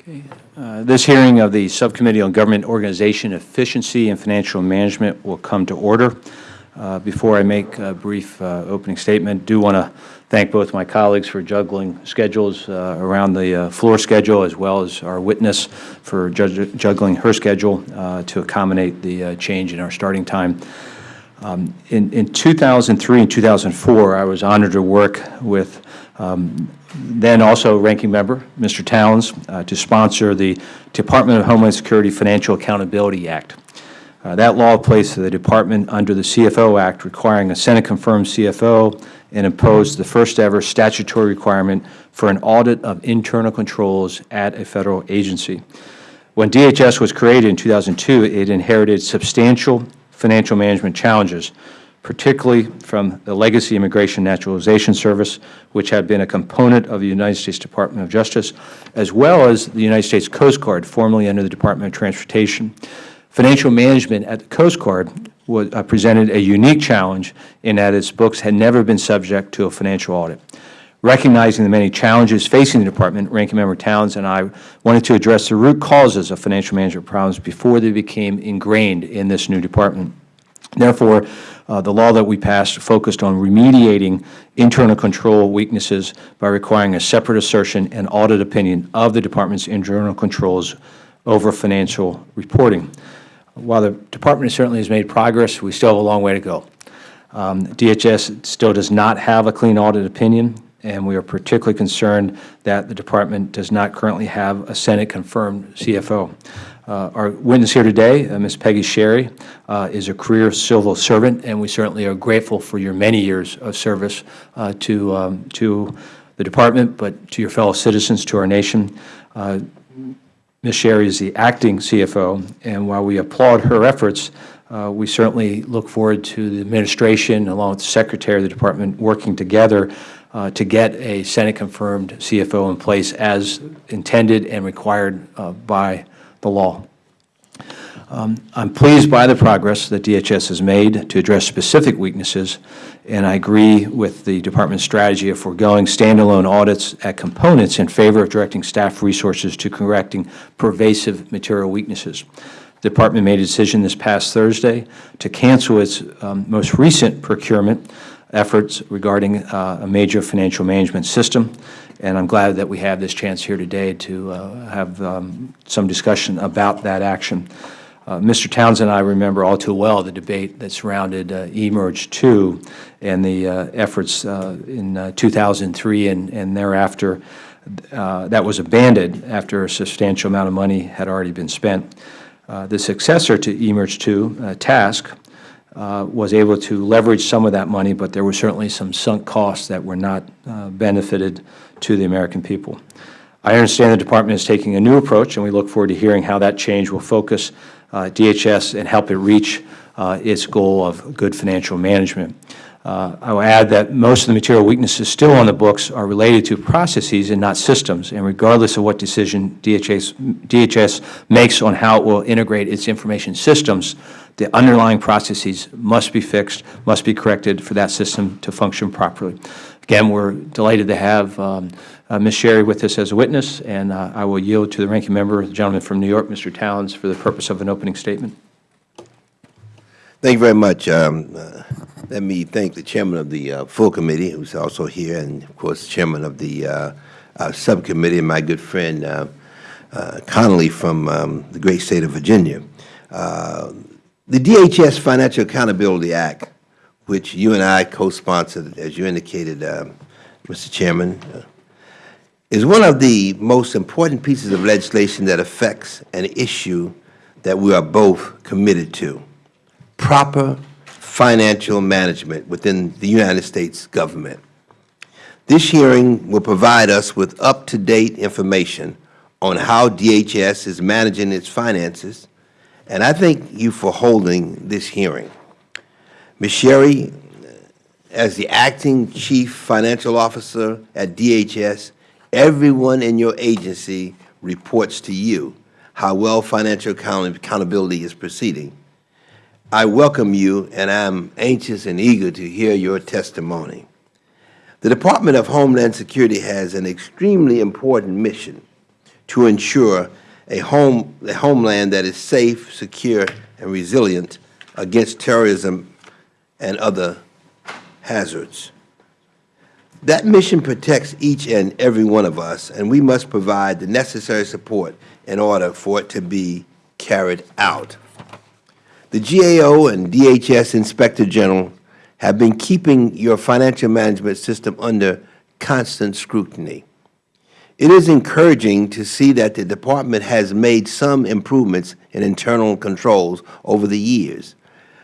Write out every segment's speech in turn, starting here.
Okay. Uh, This hearing of the Subcommittee on Government Organization Efficiency and Financial Management will come to order. Uh, Before I make a brief uh, opening statement, do want to thank both my colleagues for juggling schedules uh, around the uh, floor schedule, as well as our witness for juggling her schedule uh, to accommodate the change in our starting time. Um, In in 2003 and 2004, I was honored to work with um, then also ranking member, Mr. Towns, uh, to sponsor the Department of Homeland Security Financial Accountability Act. Uh, That law placed the department under the CFO Act, requiring a Senate-confirmed CFO, and imposed the first-ever statutory requirement for an audit of internal controls at a federal agency. When DHS was created in 2002, it inherited substantial financial management challenges, particularly from the Legacy Immigration Naturalization Service, which had been a component of the United States Department of Justice, as well as the United States Coast Guard, formerly under the Department of Transportation. Financial management at the Coast Guard was, uh, presented a unique challenge in that its books had never been subject to a financial audit. Recognizing the many challenges facing the Department, Ranking Member Towns and I wanted to address the root causes of financial management problems before they became ingrained in this new department. Therefore, uh, the law that we passed focused on remediating internal control weaknesses by requiring a separate assertion and audit opinion of the Department's internal controls over financial reporting. While the Department certainly has made progress, we still have a long way to go. Um, DHS still does not have a clean audit opinion, and we are particularly concerned that the Department does not currently have a Senate-confirmed CFO. Uh, Our witness here today, uh, Ms. Peggy Sherry, uh, is a career civil servant, and we certainly are grateful for your many years of service uh, to, um, to the Department, but to your fellow citizens, to our nation. Uh, Ms. Sherry is the acting CFO, and while we applaud her efforts, uh, we certainly look forward to the administration, along with the Secretary of the Department, working together uh, to get a Senate-confirmed CFO in place as intended and required uh, by the law. Um, I'm pleased by the progress that DHS has made to address specific weaknesses, and I agree with the Department's strategy of foregoing standalone audits at components in favor of directing staff resources to correcting pervasive material weaknesses. The Department made a decision this past Thursday to cancel its um, most recent procurement efforts regarding uh, a major financial management system, and I'm glad that we have this chance here today to uh, have um, some discussion about that action. Uh, Mr. Towns and I remember all too well the debate that surrounded uh, eMERGE 2 and the uh, efforts uh, in uh, 2003 and, and thereafter that was abandoned after a substantial amount of money had already been spent. The successor to eMERGE 2, uh, TASC, uh, was able to leverage some of that money, but there were certainly some sunk costs that were not benefited to the American people. I understand the Department is taking a new approach, and we look forward to hearing how that change will focus uh, DHS and help it reach uh, its goal of good financial management. Uh, I will add that most of the material weaknesses still on the books are related to processes and not systems, and regardless of what decision DHS, DHS makes on how it will integrate its information systems, the underlying processes must be fixed, must be corrected for that system to function properly. Again, we're delighted to have um, uh, Ms. Sherry with us as a witness, and uh, I will yield to the ranking member, the gentleman from New York, Mr. Towns, for the purpose of an opening statement. Thank you very much. Um, uh, Let me thank the chairman of the uh, full committee, who's also here, and of course, chairman of the uh, uh, subcommittee, my good friend Connolly from um, the great state of Virginia. The DHS Financial Accountability Act, which you and I co-sponsored, as you indicated, um, Mr. Chairman, uh, is one of the most important pieces of legislation that affects an issue that we are both committed to proper financial management within the United States government. This hearing will provide us with up-to-date information on how DHS is managing its finances, and I thank you for holding this hearing. Ms. Sherry, as the Acting Chief Financial Officer at DHS, everyone in your agency reports to you how well financial account accountability is proceeding. I welcome you, and I am anxious and eager to hear your testimony. The Department of Homeland Security has an extremely important mission to ensure a home, a homeland that is safe, secure, and resilient against terrorism and other hazards. That mission protects each and every one of us, and we must provide the necessary support in order for it to be carried out. The GAO and DHS Inspector General have been keeping your financial management system under constant scrutiny. It is encouraging to see that the Department has made some improvements in internal controls over the years.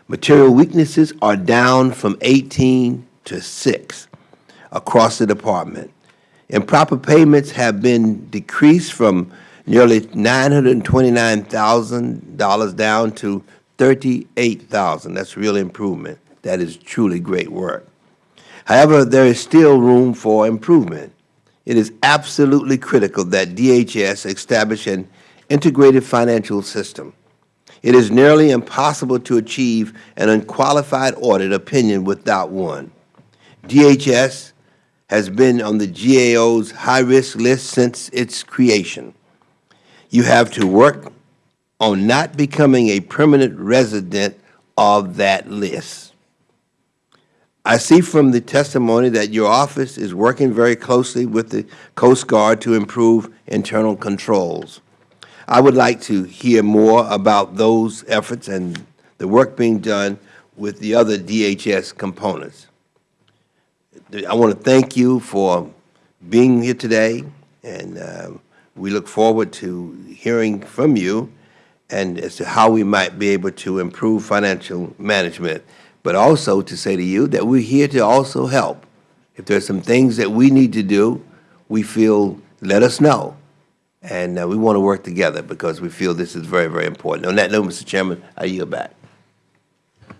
Material weaknesses are down from 18 to 6 across the Department. Improper payments have been decreased from nearly $929,000 down to $38,000. That's real improvement. That is truly great work. However, there is still room for improvement. It is absolutely critical that DHS establish an integrated financial system. It is nearly impossible to achieve an unqualified audit opinion without one. DHS has been on the GAO's high-risk list since its creation. You have to work on not becoming a permanent resident of that list. I see from the testimony that your office is working very closely with the Coast Guard to improve internal controls. I would like to hear more about those efforts and the work being done with the other DHS components. I want to thank you for being here today, and uh, we look forward to hearing from you and as to how we might be able to improve financial management, but also to say to you that we're here to also help. If there's some things that we need to do, we feel, let us know. And uh, we want to work together because we feel this is very, very important. On that note, Mr. Chairman, I yield back.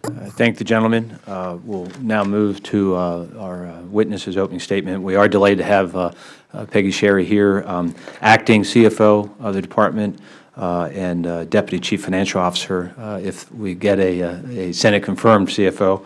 I Thank the gentleman. Uh, We'll now move to uh, our uh, witness's opening statement. We are delayed to have uh, Peggy Sherry here, um, acting CFO of the department and Deputy Chief Financial Officer, if we get a a Senate-confirmed CFO.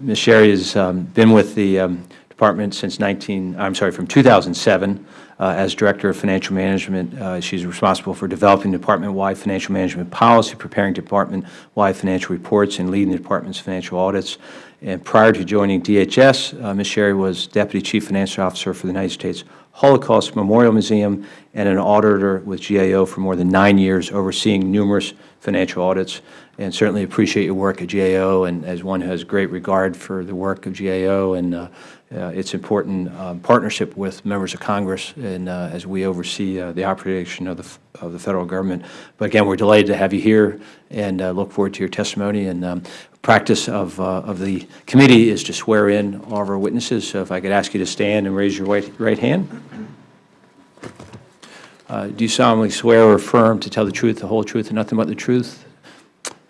Ms. Sherry has um, been with the um, department since 19, I'm sorry, from 2007 uh, as Director of Financial Management. Uh, She's responsible for developing department-wide financial management policy, preparing department-wide financial reports, and leading the department's financial audits. And prior to joining DHS, uh, Ms. Sherry was Deputy Chief Financial Officer for the United States Holocaust Memorial Museum and an auditor with GAO for more than nine years, overseeing numerous financial audits. And certainly appreciate your work at GAO, and as one who has great regard for the work of GAO and uh, its important um, partnership with members of Congress and uh, as we oversee uh, the operation of the, of the Federal Government. But again, we're delighted to have you here and uh, look forward to your testimony. And um, practice of, uh, of the committee is to swear in all of our witnesses. So if I could ask you to stand and raise your right, right hand. Uh, Do you solemnly swear or affirm to tell the truth, the whole truth, and nothing but the truth?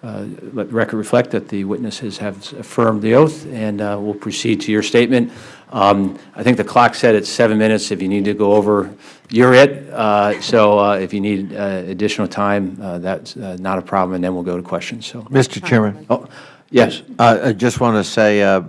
Uh, Let the record reflect that the witnesses have affirmed the oath, and uh, we'll proceed to your statement. Um, I think the clock said it's seven minutes. If you need to go over, you're it. Uh, So uh, if you need uh, additional time, uh, that's uh, not a problem, and then we'll go to questions, so. Mr. Chairman, Oh, yes. uh, I just want to say, uh,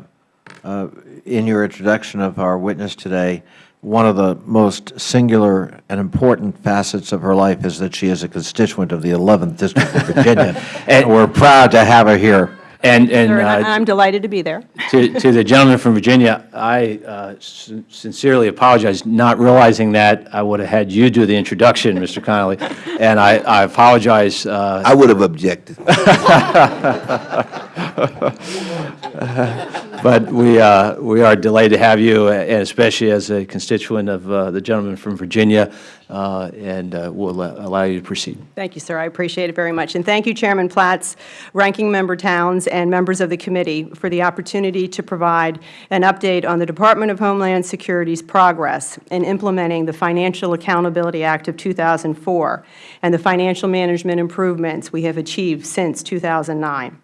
uh, in your introduction of our witness today, one of the most singular and important facets of her life is that she is a constituent of the 11th District of Virginia, and we're proud to have her here. And, and Sir, and uh, I- I'm delighted to be there. To, to the gentleman from Virginia, I uh, sin- sincerely apologize, not realizing that I would have had you do the introduction, Mr. Connolly, and I, I apologize. uh, I would have objected. But we, uh, we are delighted to have you, and especially as a constituent of uh, the gentleman from Virginia, uh, and uh, we'll allow you to proceed. Thank you, sir. I appreciate it very much. And thank you, Chairman Platts, Ranking Member Towns, and members of the committee for the opportunity to provide an update on the Department of Homeland Security's progress in implementing the Financial Accountability Act of 2004 and the financial management improvements we have achieved since 2009.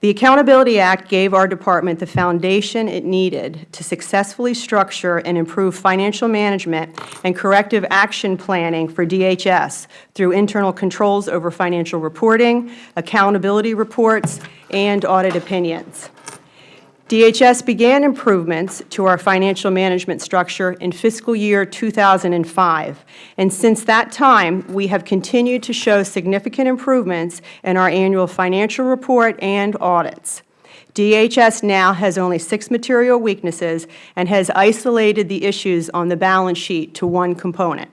The Accountability Act gave our department the foundation it needed to successfully structure and improve financial management and corrective action planning for DHS through internal controls over financial reporting, accountability reports, and audit opinions. DHS began improvements to our financial management structure in fiscal year 2005, and since that time, we have continued to show significant improvements in our annual financial report and audits. DHS now has only six material weaknesses and has isolated the issues on the balance sheet to one component.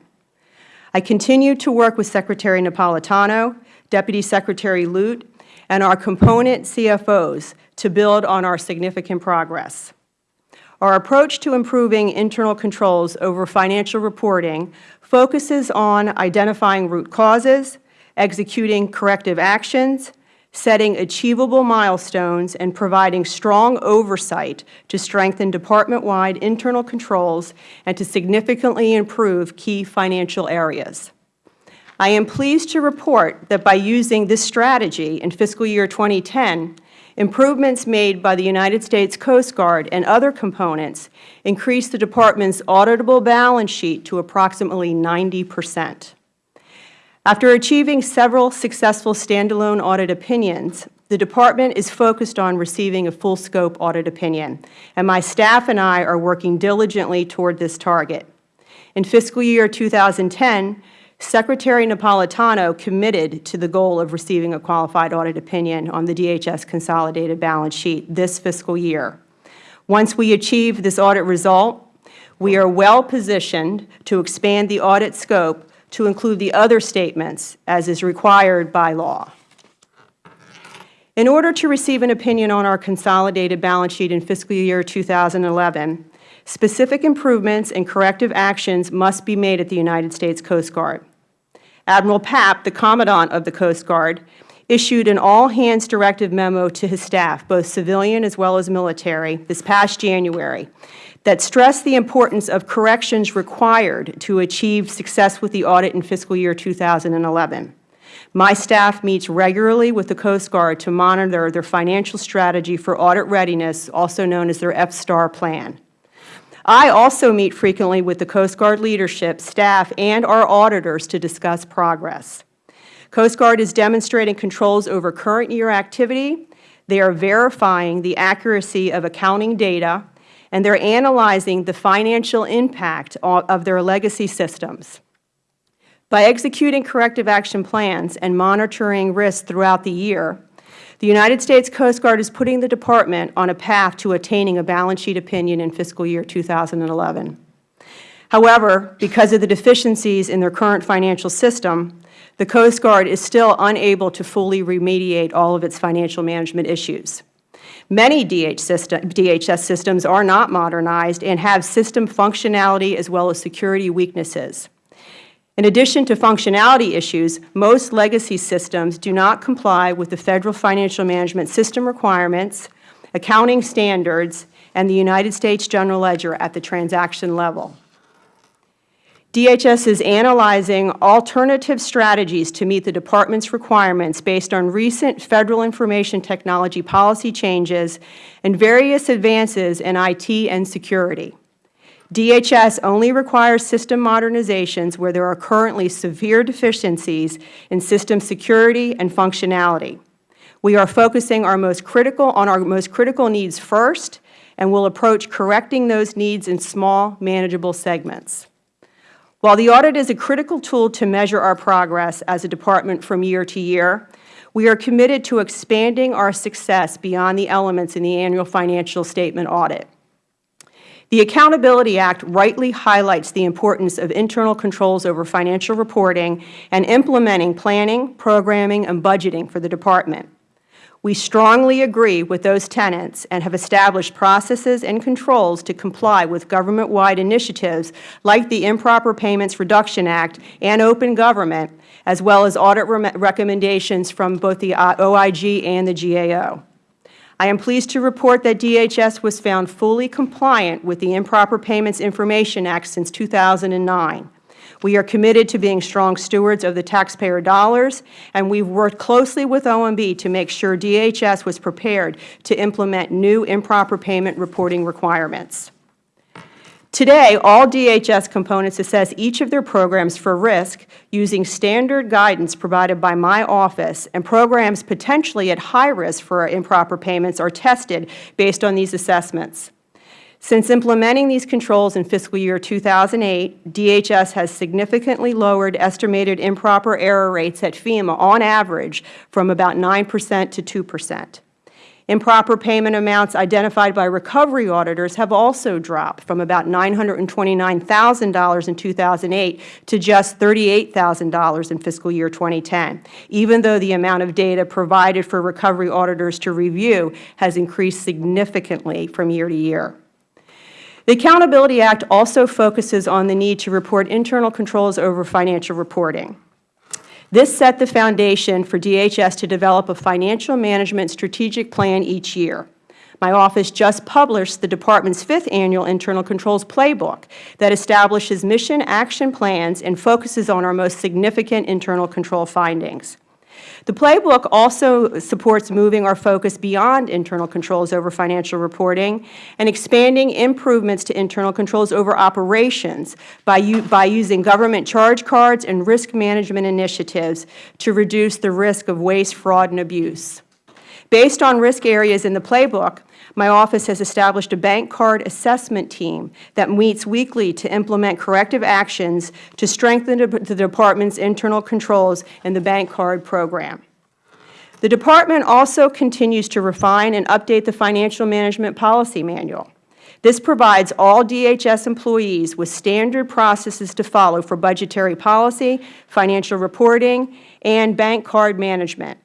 I continue to work with Secretary Napolitano, Deputy Secretary Lute, and our component CFOs to build on our significant progress. Our approach to improving internal controls over financial reporting focuses on identifying root causes, executing corrective actions, setting achievable milestones, and providing strong oversight to strengthen department-wide internal controls and to significantly improve key financial areas. I am pleased to report that by using this strategy in fiscal year 2010, improvements made by the United States Coast Guard and other components increased the Department's auditable balance sheet to approximately 90 percent. After achieving several successful standalone audit opinions, the Department is focused on receiving a full-scope audit opinion, and my staff and I are working diligently toward this target. In fiscal year 2010, Secretary Napolitano committed to the goal of receiving a qualified audit opinion on the DHS consolidated balance sheet this fiscal year. Once we achieve this audit result, we are well positioned to expand the audit scope to include the other statements as is required by law. In order to receive an opinion on our consolidated balance sheet in fiscal year 2011, Specific improvements and corrective actions must be made at the United States Coast Guard. Admiral Papp, the Commandant of the Coast Guard, issued an all-hands directive memo to his staff, both civilian as well as military, this past January, that stressed the importance of corrections required to achieve success with the audit in fiscal year 2011. My staff meets regularly with the Coast Guard to monitor their financial strategy for audit readiness, also known as their FSTAR plan. I also meet frequently with the Coast Guard leadership, staff, and our auditors to discuss progress. Coast Guard is demonstrating controls over current year activity. They are verifying the accuracy of accounting data, and they are analyzing the financial impact of their legacy systems. By executing corrective action plans and monitoring risks throughout the year, the United States Coast Guard is putting the Department on a path to attaining a balance sheet opinion in fiscal year 2011. However, because of the deficiencies in their current financial system, the Coast Guard is still unable to fully remediate all of its financial management issues. Many DHS systems are not modernized and have system functionality as well as security weaknesses. In addition to functionality issues, most legacy systems do not comply with the Federal Financial Management System requirements, accounting standards, and the United States General Ledger at the transaction level. DHS is analyzing alternative strategies to meet the Department's requirements based on recent Federal Information Technology policy changes and various advances in IT and security. DHS only requires system modernizations where there are currently severe deficiencies in system security and functionality. We are focusing our most critical on our most critical needs first and will approach correcting those needs in small, manageable segments. While the audit is a critical tool to measure our progress as a Department from year to year, we are committed to expanding our success beyond the elements in the annual financial statement audit. The Accountability Act rightly highlights the importance of internal controls over financial reporting and implementing planning, programming, and budgeting for the Department. We strongly agree with those tenets and have established processes and controls to comply with government-wide initiatives like the Improper Payments Reduction Act and Open Government, as well as audit recommendations from both the OIG and the GAO. I am pleased to report that DHS was found fully compliant with the Improper Payments Information Act since 2009. We are committed to being strong stewards of the taxpayer dollars, and we have worked closely with OMB to make sure DHS was prepared to implement new improper payment reporting requirements. Today, all DHS components assess each of their programs for risk using standard guidance provided by my office, and programs potentially at high risk for improper payments are tested based on these assessments. Since implementing these controls in fiscal year 2008, DHS has significantly lowered estimated improper error rates at FEMA on average from about 9 percent to 2 percent. Improper payment amounts identified by recovery auditors have also dropped from about $929,000 in 2008 to just $38,000 in fiscal year 2010, even though the amount of data provided for recovery auditors to review has increased significantly from year to year. The Accountability Act also focuses on the need to report internal controls over financial reporting. This set the foundation for DHS to develop a financial management strategic plan each year. My office just published the Department's fifth annual Internal Controls Playbook that establishes mission action plans and focuses on our most significant internal control findings. The playbook also supports moving our focus beyond internal controls over financial reporting and expanding improvements to internal controls over operations by, by using government charge cards and risk management initiatives to reduce the risk of waste, fraud, and abuse. Based on risk areas in the playbook, my office has established a bank card assessment team that meets weekly to implement corrective actions to strengthen the Department's internal controls in the bank card program. The Department also continues to refine and update the Financial Management Policy Manual. This provides all DHS employees with standard processes to follow for budgetary policy, financial reporting, and bank card management.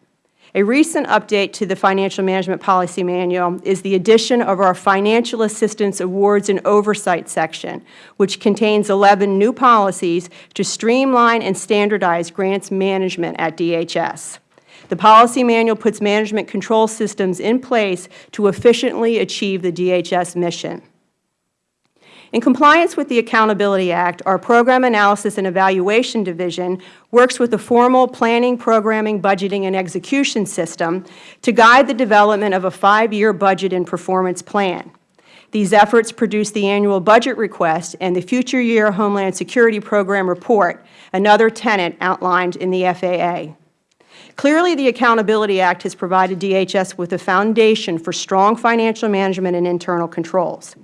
A recent update to the Financial Management Policy Manual is the addition of our Financial Assistance Awards and Oversight section, which contains 11 new policies to streamline and standardize grants management at DHS. The policy manual puts management control systems in place to efficiently achieve the DHS mission. In compliance with the Accountability Act, our Program Analysis and Evaluation Division works with the formal planning, programming, budgeting, and execution system to guide the development of a five-year budget and performance plan. These efforts produce the annual budget request and the Future Year Homeland Security Program report, another tenet outlined in the FAA. Clearly, the Accountability Act has provided DHS with a foundation for strong financial management and internal controls.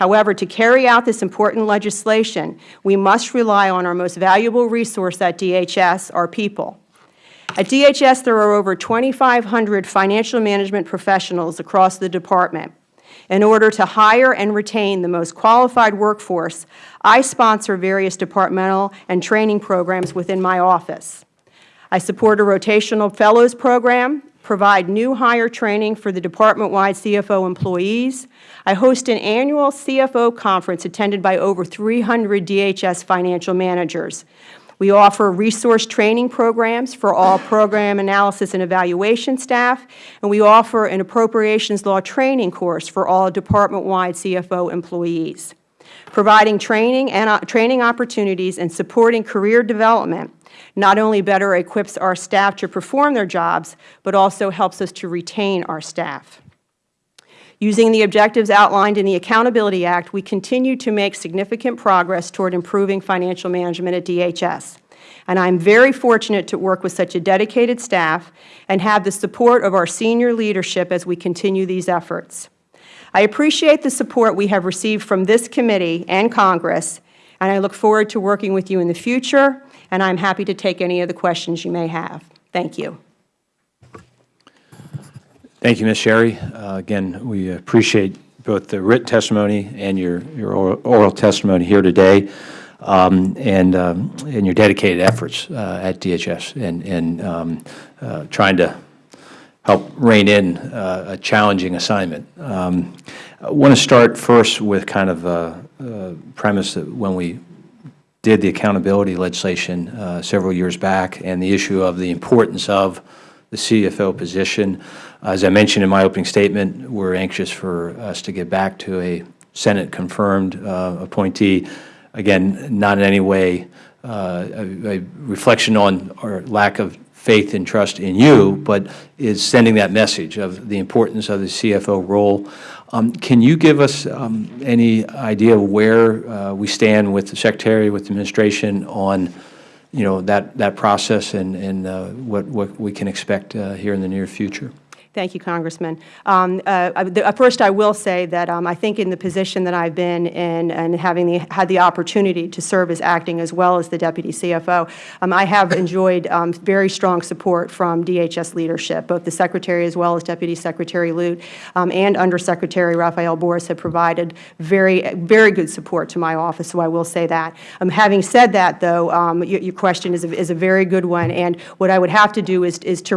However, to carry out this important legislation, we must rely on our most valuable resource at DHS, our people. At DHS, there are over 2,500 financial management professionals across the Department. In order to hire and retain the most qualified workforce, I sponsor various departmental and training programs within my office. I support a rotational fellows program provide new hire training for the department-wide CFO employees. I host an annual CFO conference attended by over 300 DHS financial managers. We offer resource training programs for all program analysis and evaluation staff, and we offer an appropriations law training course for all department-wide CFO employees. Providing training and uh, training opportunities and supporting career development not only better equips our staff to perform their jobs, but also helps us to retain our staff. Using the objectives outlined in the Accountability Act, we continue to make significant progress toward improving financial management at DHS. And I am very fortunate to work with such a dedicated staff and have the support of our senior leadership as we continue these efforts. I appreciate the support we have received from this committee and Congress, and I look forward to working with you in the future and I am happy to take any of the questions you may have. Thank you. Thank you, Ms. Sherry. Uh, again, we appreciate both the written testimony and your, your oral, testimony here today, um, and, um, and your dedicated efforts uh, at DHS and, and um, uh, trying to help rein in uh, a challenging assignment. Um, I want to start first with kind of a, a premise that when we did the accountability legislation uh, several years back and the issue of the importance of the CFO position. As I mentioned in my opening statement, we're anxious for us to get back to a Senate-confirmed uh, appointee. Again, not in any way uh, a, a, reflection on our lack of faith and trust in you, but is sending that message of the importance of the CFO role. Um, Can you give us um, any idea of where uh, we stand with the Secretary, with the administration on, you know, that, that process and, and uh, what, what we can expect uh, here in the near future? Thank you, Congressman. Um, uh, the- uh, First, I will say that um, I think in the position that I've been in and having the, had the opportunity to serve as acting as well as the Deputy CFO, um, I have enjoyed um, very strong support from DHS leadership. Both the Secretary as well as Deputy Secretary Lute um, and Undersecretary Rafael Borras have provided very, very good support to my office, so I will say that. Um, Having said that, though, your your question is a is a very good one, and what I would have to do is is to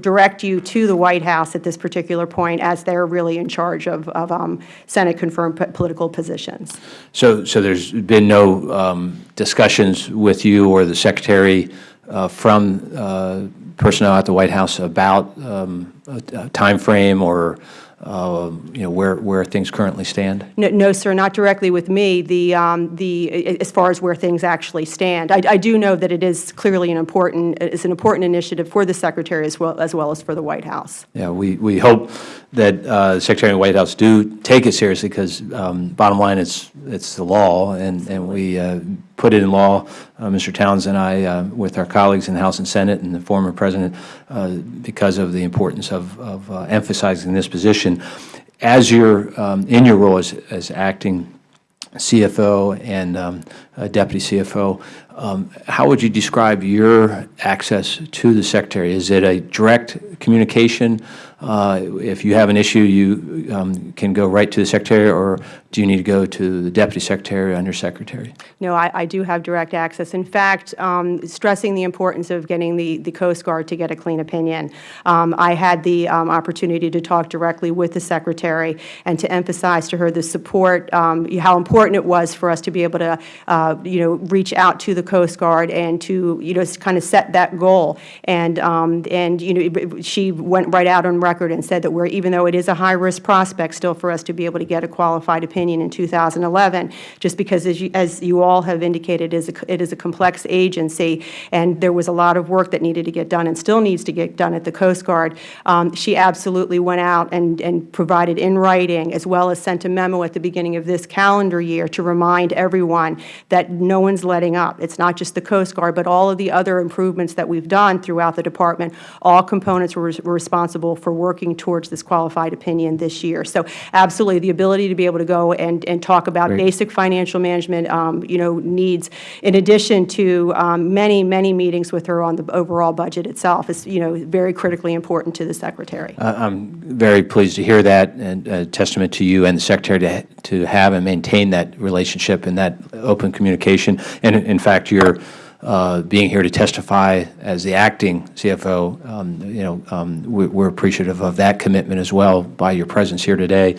direct you to the White House at this particular point, as they're really in charge of of, um, Senate-confirmed po- political positions. So, so there's been no um, discussions with you or the Secretary uh, from uh, personnel at the White House about um, a a timeframe or, uh, you know, where, where things currently stand? No, no, sir, not directly with me, the, um, the, as far as where things actually stand. I, I do know that it is clearly an important, it's an important initiative for the Secretary as well, as well as for the White House. Yeah, we, we hope that uh, the Secretary and the White House do take it seriously because bottom line, it's, it's the law, and, and we uh, put it in law, uh, Mr. Towns and I, uh, with our colleagues in the House and Senate and the former President, uh, because of the importance of, of uh, emphasizing this position. As you're um, in your role as, as acting CFO and um, uh, Deputy CFO, um, how would you describe your access to the Secretary? Is it a direct communication? Uh, If you have an issue, you um, can go right to the Secretary, or do you need to go to the Deputy Secretary or Undersecretary? No, I, I do have direct access. In fact, um, stressing the importance of getting the, the Coast Guard to get a clean opinion. Um, I had the um, opportunity to talk directly with the Secretary and to emphasize to her the support, um, how important it was for us to be able to, uh, you know, reach out to the Coast Guard and to, you know, kind of set that goal. And, um, and you know, she went right out on record and said that we're, even though it is a high-risk prospect still for us to be able to get a qualified opinion in 2011, just because, as you, as you all have indicated, it is a, it is a complex agency, and there was a lot of work that needed to get done and still needs to get done at the Coast Guard. Um, she absolutely went out and, and provided in writing, as well as sent a memo at the beginning of this calendar year to remind everyone that no one's letting up. It's not just the Coast Guard, but all of the other improvements that we've done throughout the Department. All components were, were responsible for working towards this qualified opinion this year. So absolutely, the ability to be able to go and, and talk about Great. basic financial management, um, you know, needs, in addition to um, many, many meetings with her on the overall budget itself, is, you know, very critically important to the Secretary. Uh, I'm very pleased to hear that, and a testament to you and the Secretary to, to have and maintain that relationship and that open communication. And in- in fact, you're uh, being here to testify as the acting CFO, um, you know, um, we- we're appreciative of that commitment as well by your presence here today.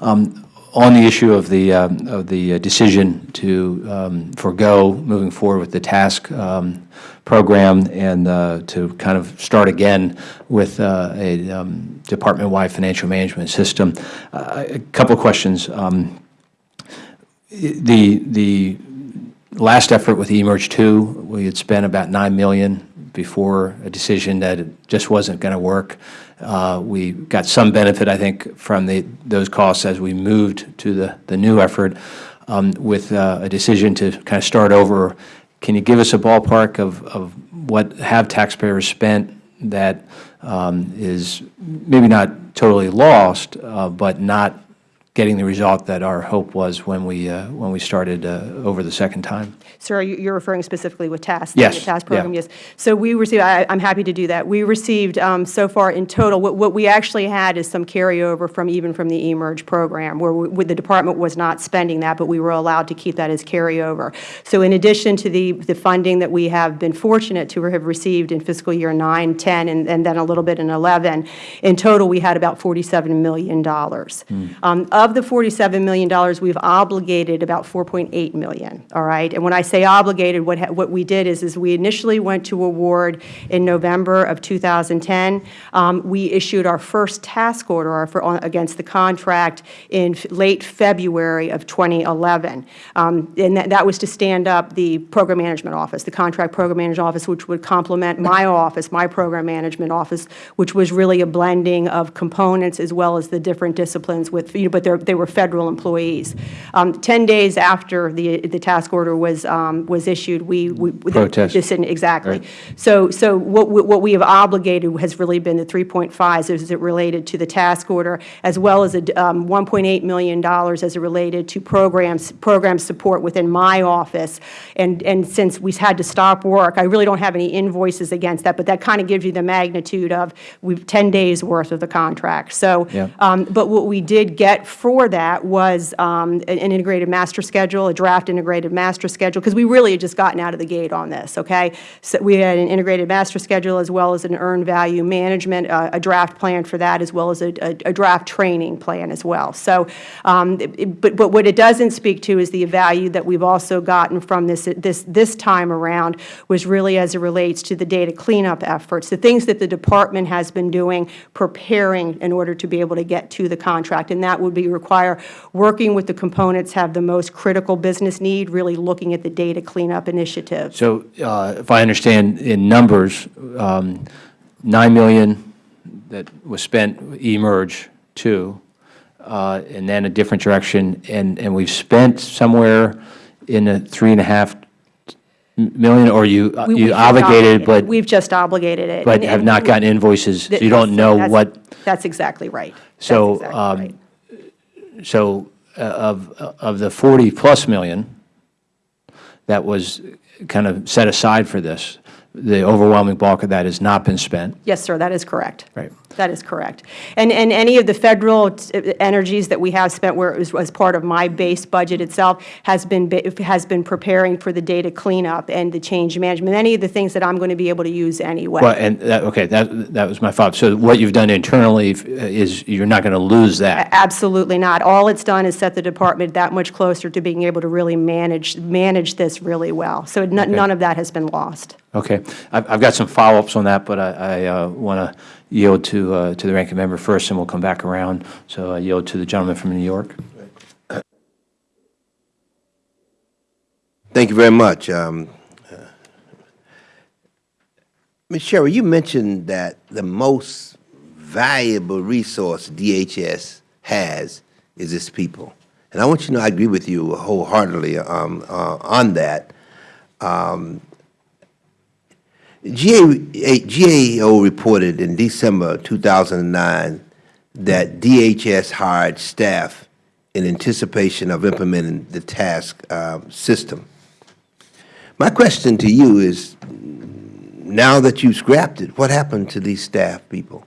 Um, On the issue of the, um, of the uh, decision to um, forego moving forward with the TASC um, program and uh, to kind of start again with uh, a department-wide financial management system, uh, a couple of questions. The, the last effort with eMERGE 2, we had spent about 9 million before a decision that it just wasn't going to work. Uh, We got some benefit, I think, from the, those costs as we moved to the, the new effort um, with uh, a decision to kind of start over. Can you give us a ballpark of, of what have taxpayers spent that um, is maybe not totally lost, uh, but not getting the result that our hope was when we, uh, when we started uh, over the second time? Sir, you- you're referring specifically with TASC? Yes, The TASC yeah. program, yes. So we received, I- I'm happy to do that. We received um, so far in total, what what we actually had is some carryover from, even from the eMERGE program, where we- the department was not spending that, but we were allowed to keep that as carryover. So in addition to the the funding that we have been fortunate to have received in fiscal year 9, 10, and and then a little bit in 11, in total, we had about $47 million. Um, Of the $47 million, we've obligated about 4.8 million, all right? And when I say obligated, what, ha- what we did is, is we initially went to award in November of 2010. Um, We issued our first task order fir- on- against the contract in late February of 2011. Um, And that, that was to stand up the Program Management Office, the Contract Program Management Office, which would complement my office, my Program Management Office, which was really a blending of components as well as the different disciplines with, you know, but they're, they were Federal employees. Um, 10 days after the, the task order was, um, was issued, we. we- Protest. this didn't- Exactly. So, so what, we- what we have obligated has really been the 3.5s as it related to the task order, as well as a um, $1.8 million as it related to programs, program support within my office. And, and since we had to stop work, I really don't have any invoices against that, but that kind of gives you the magnitude of, we've 10 days' worth of the contract. So, Yeah. um, but what we did get for that was um, an integrated master schedule, a draft integrated master schedule, because we really had just gotten out of the gate on this, okay? So we had an integrated master schedule as well as an earned value management, uh, a draft plan for that, as well as a, a a draft training plan as well. So, um, it- but, but what it doesn't speak to is the value that we've also gotten from this, this, this time around was really as it relates to the data cleanup efforts, the things that the department has been doing, preparing in order to be able to get to the contract. And that would be require working with the components have the most critical business need, really looking at the data cleanup initiative. So uh, if I understand in numbers, um, 9 million that was spent eMERGE two, uh, and then a different direction, and, and we've spent somewhere in the three and a half million, or you, We- you obligated, but, We've just obligated it. but and- have and not we- gotten invoices, so you don't know that's- what, That's exactly right. So, exactly um, right. So uh, of, of the 40-plus million that was kind of set aside for this, the overwhelming bulk of that has not been spent. Yes, sir, that is correct. Right. That is correct. And, and any of the federal energies that we have spent where it was, was part of my base budget itself has been, has been preparing for the data cleanup and the change management, any of the things that I'm going to be able to use anyway. Well, and, that- okay, that, that was my thought. So what you've done internally is, you're not going to lose that? Absolutely not. All it's done is set the department that much closer to being able to really manage, manage this really well. So none, none of that has been lost. Okay. I've, I've got some follow-ups on that, but I, I uh, want to yield to, uh, to the ranking member first, and we'll come back around. So I yield to the gentleman from New York. Thank you very much. Um, uh, Ms. Sherry, you mentioned that the most valuable resource DHS has is its people. And I want you to know I agree with you wholeheartedly um, uh, on that. Um, GAO reported in December 2009 that DHS hired staff in anticipation of implementing the TASC uh, system. My question to you is, now that you've scrapped it, what happened to these staff people?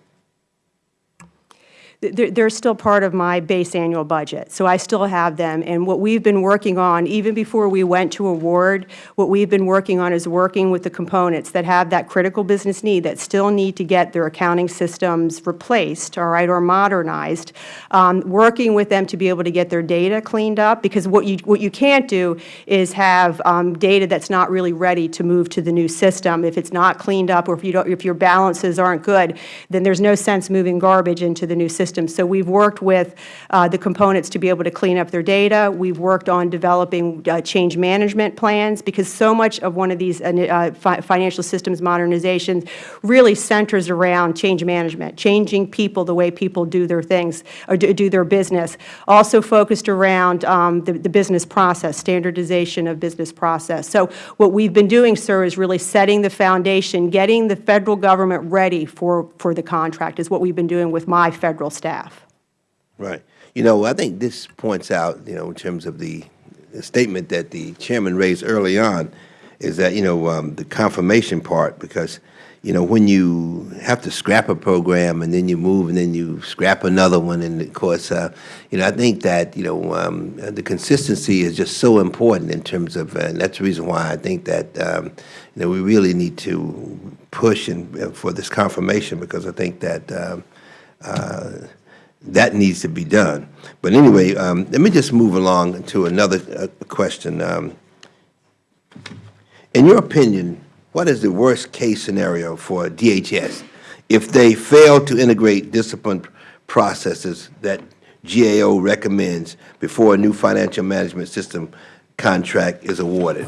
They're, still part of my base annual budget, so I still have them. And what we've been working on, even before we went to award, what we've been working on is working with the components that have that critical business need, that still need to get their accounting systems replaced, all right, or modernized, um, working with them to be able to get their data cleaned up, because what you, what you can't do is have um, data that's not really ready to move to the new system. If it's not cleaned up, or if you don't, if your balances aren't good, then there's no sense moving garbage into the new system. So we've worked with uh, the components to be able to clean up their data. We've worked on developing uh, change management plans, because so much of one of these uh, fi financial systems modernizations really centers around change management, changing people the way people do their things, or do, do their business. Also focused around um, the, the business process, standardization of business process. So what we've been doing, sir, is really setting the foundation, getting the Federal Government ready for, for the contract, is what we've been doing with my Federal staff. Right. You know, I think this points out, you know, in terms of the, statement that the chairman raised early on, is that, you know, um, the confirmation part, because, you know, when you have to scrap a program and then you move and then you scrap another one, and of course, uh, you know, I think that, you know, um, the consistency is just so important in terms of, uh, and that's the reason why I think that, um, you know, we really need to push uh, for this confirmation, because I think that, um, that needs to be done. But anyway, um, let me just move along to another uh, question. Um, In your opinion, what is the worst-case scenario for DHS if they fail to integrate discipline processes that GAO recommends before a new financial management system contract is awarded?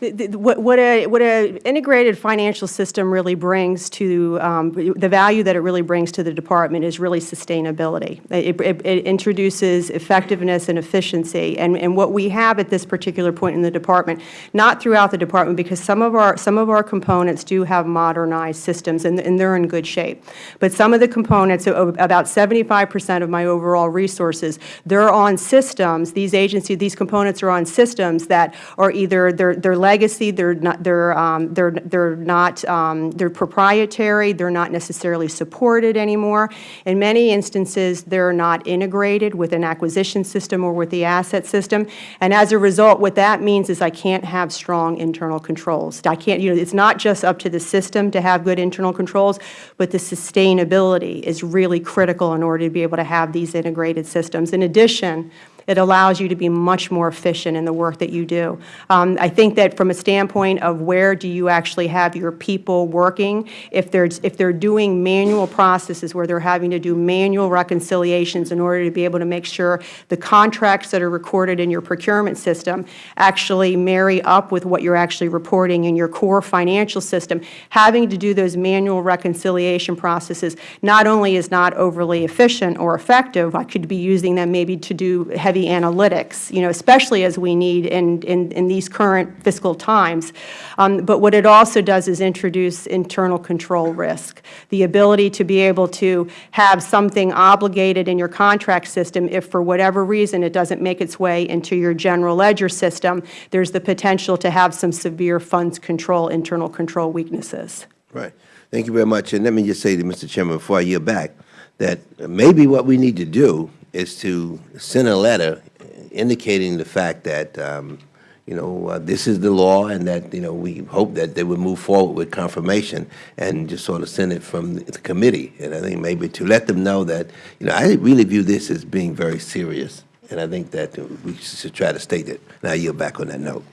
What a, what a integrated financial system really brings to, um, the value that it really brings to the department is really sustainability. It it- it introduces effectiveness and efficiency, and and what we have at this particular point in the department, not throughout the department, because some of our, some of our components do have modernized systems, and and they're in good shape. But some of the components, about 75 percent of my overall resources, they're on systems, these agencies, these components are on systems that are either, they're they're legacy, they're not, they're, um, they're, they're not, um, they're proprietary, they're not necessarily supported anymore. In many instances, they're not integrated with an acquisition system or with the asset system. And as a result, what that means is I can't have strong internal controls. I can't, you know, it's not just up to the system to have good internal controls, but the sustainability is really critical in order to be able to have these integrated systems. In addition, it allows you to be much more efficient in the work that you do. Um, I think that from a standpoint of where do you actually have your people working, if they're, if they're doing manual processes where they're having to do manual reconciliations in order to be able to make sure the contracts that are recorded in your procurement system actually marry up with what you're actually reporting in your core financial system, having to do those manual reconciliation processes not only is not overly efficient or effective, I could be using them maybe to do heavy analytics, you know, especially as we need in, in, in these current fiscal times. Um, but what it also does is introduce internal control risk, the ability to be able to have something obligated in your contract system if for whatever reason it doesn't make its way into your general ledger system, there's the potential to have some severe funds control, internal control weaknesses. Right. Thank you very much. And let me just say to Mr. Chairman, before I yield back, that maybe what we need to do is to send a letter indicating the fact that, um, you know, uh, this is the law and that, you know, we hope that they would move forward with confirmation and just sort of send it from the committee. And I think maybe to let them know that, you know, I really view this as being very serious. And I think that we should try to state it. I yield back on that note.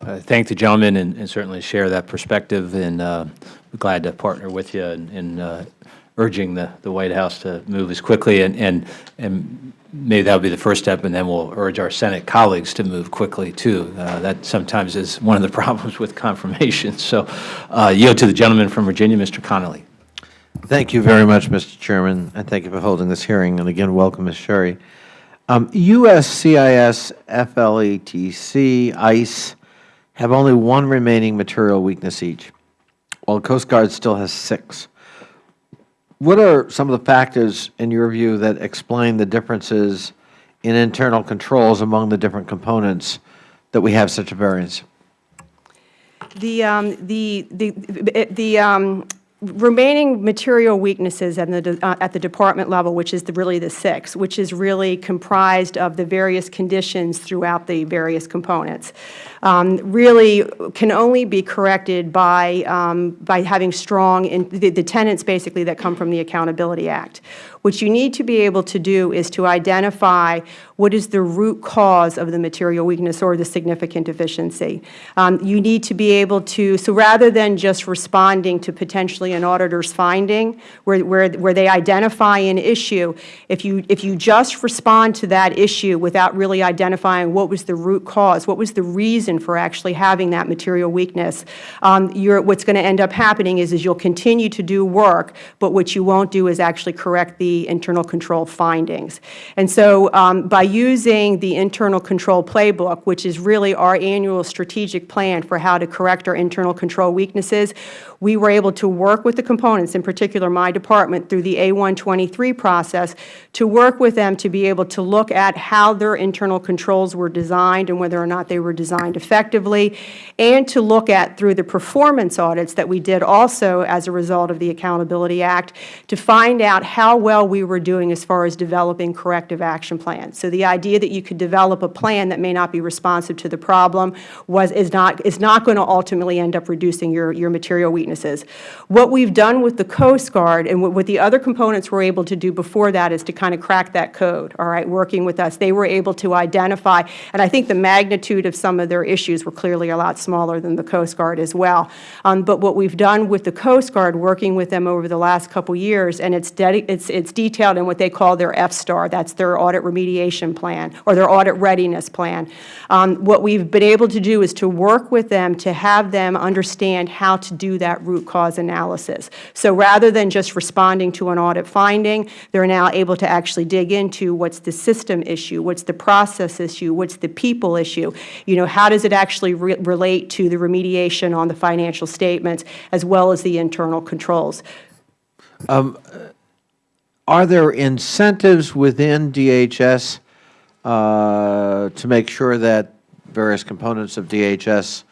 Uh, Thank the gentleman and and certainly share that perspective, and uh, glad to partner with you in- in urging the the White House to move as quickly, and and and maybe that'll be the first step, and then we'll urge our Senate colleagues to move quickly, too. Uh, That sometimes is one of the problems with confirmation. So uh, yield to the gentleman from Virginia, Mr. Connolly. Thank you very much, Mr. Chairman, and thank you for holding this hearing. And again, welcome, Ms. Sherry. Um, USCIS, FLETC, ICE have only one remaining material weakness each, while Coast Guard still has six. What are some of the factors, in your view, that explain the differences in internal controls among the different components that we have such a variance? The, um, the, the, the um, remaining material weaknesses at the, uh, at the department level, which is the, really the six, which is really comprised of the various conditions throughout the various components, um, really can only be corrected by, um, by having strong, in, the, the tenets basically that come from the Accountability Act. What you need to be able to do is to identify what is the root cause of the material weakness or the significant deficiency. Um, you need to be able to, so rather than just responding to potentially an auditor's finding where, where, where they identify an issue, if you, if you just respond to that issue without really identifying what was the root cause, what was the reason for actually having that material weakness, um, what's going to end up happening is, is you'll continue to do work, but what you won't do is actually correct the internal control findings. And so um, by using the internal control playbook, which is really our annual strategic plan for how to correct our internal control weaknesses, we were able to work with the components, in particular my department, through the A123 process, to work with them to be able to look at how their internal controls were designed and whether or not they were designed effectively, and to look at, through the performance audits that we did also as a result of the Accountability Act, to find out how well we were doing as far as developing corrective action plans. So the idea that you could develop a plan that may not be responsive to the problem was, is not, is not going to ultimately end up reducing your, your material weaknesses. What we've done with the Coast Guard and what what the other components were able to do before that is to kind of crack that code, all right, working with us. They were able to identify, and I think the magnitude of some of their issues were clearly a lot smaller than the Coast Guard as well. Um, but what we've done with the Coast Guard, working with them over the last couple years, and it's, it's, it's detailed in what they call their F-STAR, that's their audit remediation plan, or their audit readiness plan. Um, what we've been able to do is to work with them to have them understand how to do that root cause analysis. So rather than just responding to an audit finding, they're now able to actually dig into what's the system issue, what's the process issue, what's the people issue, you know, how does it actually re relate to the remediation on the financial statements, as well as the internal controls. Are there incentives within DHS uh, to make sure that various components of DHS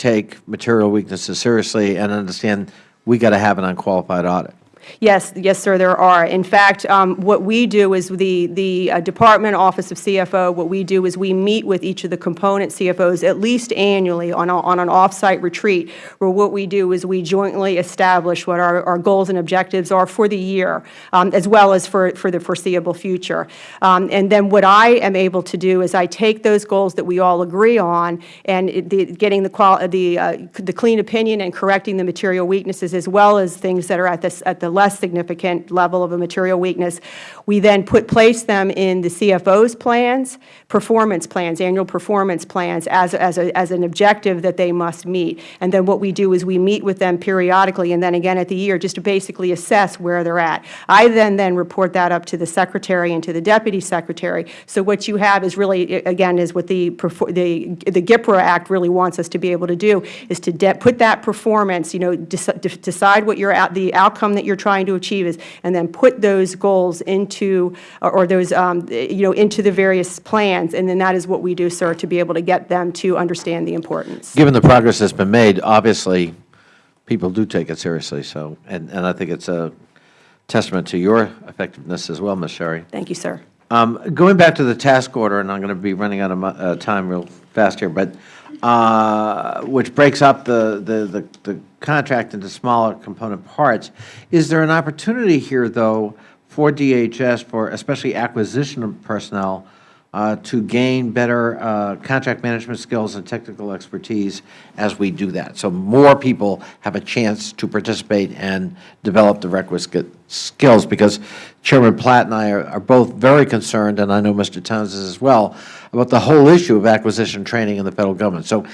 take material weaknesses seriously and understand we got to have an unqualified audit? Yes, yes, sir, there are. In fact, um, what we do is the, the uh, Department Office of CFO, what we do is we meet with each of the component CFOs at least annually on, a, on an off-site retreat, where what we do is we jointly establish what our, our goals and objectives are for the year, um, as well as for, for the foreseeable future. Um, and then what I am able to do is I take those goals that we all agree on and it- the, getting the, the, uh, the clean opinion and correcting the material weaknesses, as well as things that are at this, at the less significant level of a material weakness. We then put, place them in the CFO's plans, performance plans, annual performance plans as, as, a, as an objective that they must meet. And then what we do is we meet with them periodically and then again at the year just to basically assess where they're at. I then, then report that up to the Secretary and to the Deputy Secretary. So what you have is really, again, is what the, the, the GPRA Act really wants us to be able to do, is to put that performance, you know, deci- de- decide what your, out- the outcome that you're trying to achieve is, and then put those goals into, or or those, um, you know, into the various plans. And then that is what we do, sir, to be able to get them to understand the importance. Given the progress that's been made, obviously, people do take it seriously, so, and, and I think it's a testament to your effectiveness as well, Ms. Sherry. Thank you, sir. Um, Going back to the task order, and I'm going to be running out of uh, time real fast here, but, uh, which breaks up the, the, the the contract into smaller component parts, is there an opportunity here, though, for DHS, for especially acquisition of personnel, uh, to gain better uh, contract management skills and technical expertise as we do that? So more people have a chance to participate and develop the requisite skills, because Chairman Platts and I are are both very concerned, and I know Mr. Towns is as well, about the whole issue of acquisition training in the federal government. So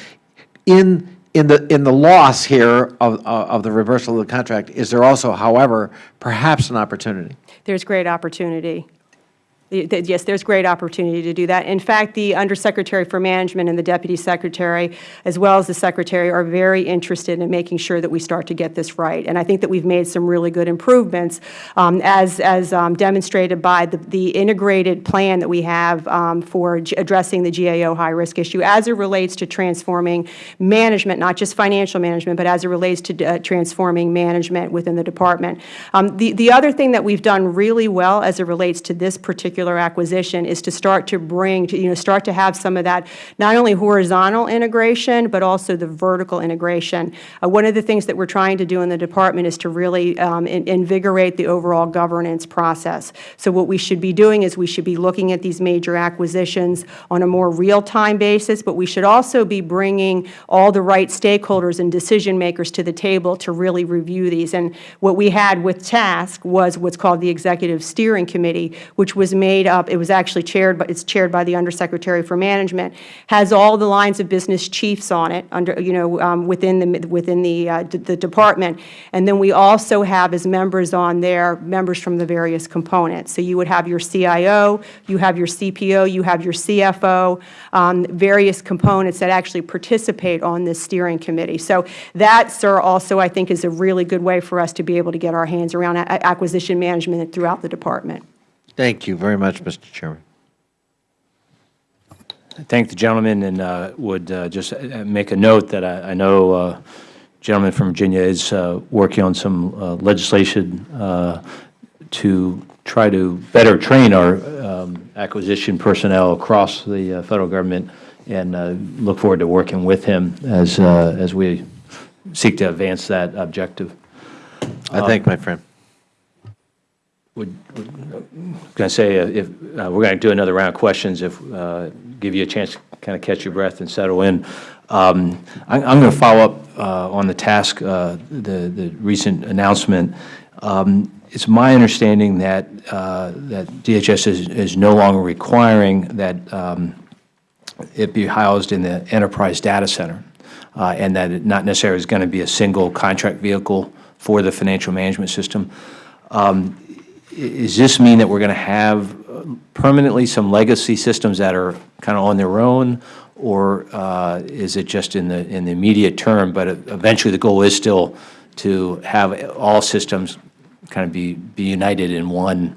in, in the, in the loss here of, of the reversal of the contract, is there also, however, perhaps an opportunity? There's great opportunity. Yes, there's great opportunity to do that. In fact, the Undersecretary for Management and the Deputy Secretary, as well as the Secretary, are very interested in making sure that we start to get this right. And I think that we've made some really good improvements, um, as, as um, demonstrated by the, the integrated plan that we have um, for addressing the GAO high-risk issue as it relates to transforming management, not just financial management, but as it relates to uh, transforming management within the department. Um, The, the other thing that we've done really well as it relates to this particular acquisition is to start to bring, to, you know, start to have some of that, not only horizontal integration, but also the vertical integration. Uh, One of the things that we're trying to do in the department is to really um, in- invigorate the overall governance process. So what we should be doing is we should be looking at these major acquisitions on a more real-time basis, but we should also be bringing all the right stakeholders and decision-makers to the table to really review these. And what we had with TASC was what's called the Executive Steering Committee, which was made up, it was actually chaired, but it's chaired by the Undersecretary for Management, has all the lines of business chiefs on it, under, you know, um, within the, within the, uh, the department. And then we also have as members on there, members from the various components. So you would have your CIO, you have your CPO, you have your CFO, um, various components that actually participate on this steering committee. So that, sir, also I think is a really good way for us to be able to get our hands around acquisition management throughout the department. Thank you very much, Mr. Chairman. I Thank the gentleman and uh, would uh, just uh, make a note that I I know uh, gentleman from Virginia is uh, working on some uh, legislation uh, to try to better train our um, acquisition personnel across the uh, federal government, and uh, look forward to working with him as, uh, as we seek to advance that objective. I thank my friend. Would, going to say, uh, if, uh, we're going to do another round of questions, if, uh, give you a chance to kind of catch your breath and settle in. Um, I- I'm going to follow up uh, on the TASC, uh, the the recent announcement. Um, It's my understanding that, uh, that DHS is is no longer requiring that um, it be housed in the enterprise data center, and that it not necessarily is going to be a single contract vehicle for the financial management system. Um, Does this mean that we're going to have uh, permanently some legacy systems that are kind of on their own, or uh, is it just in the, in the immediate term, but eventually the goal is still to have all systems kind of be, be united in one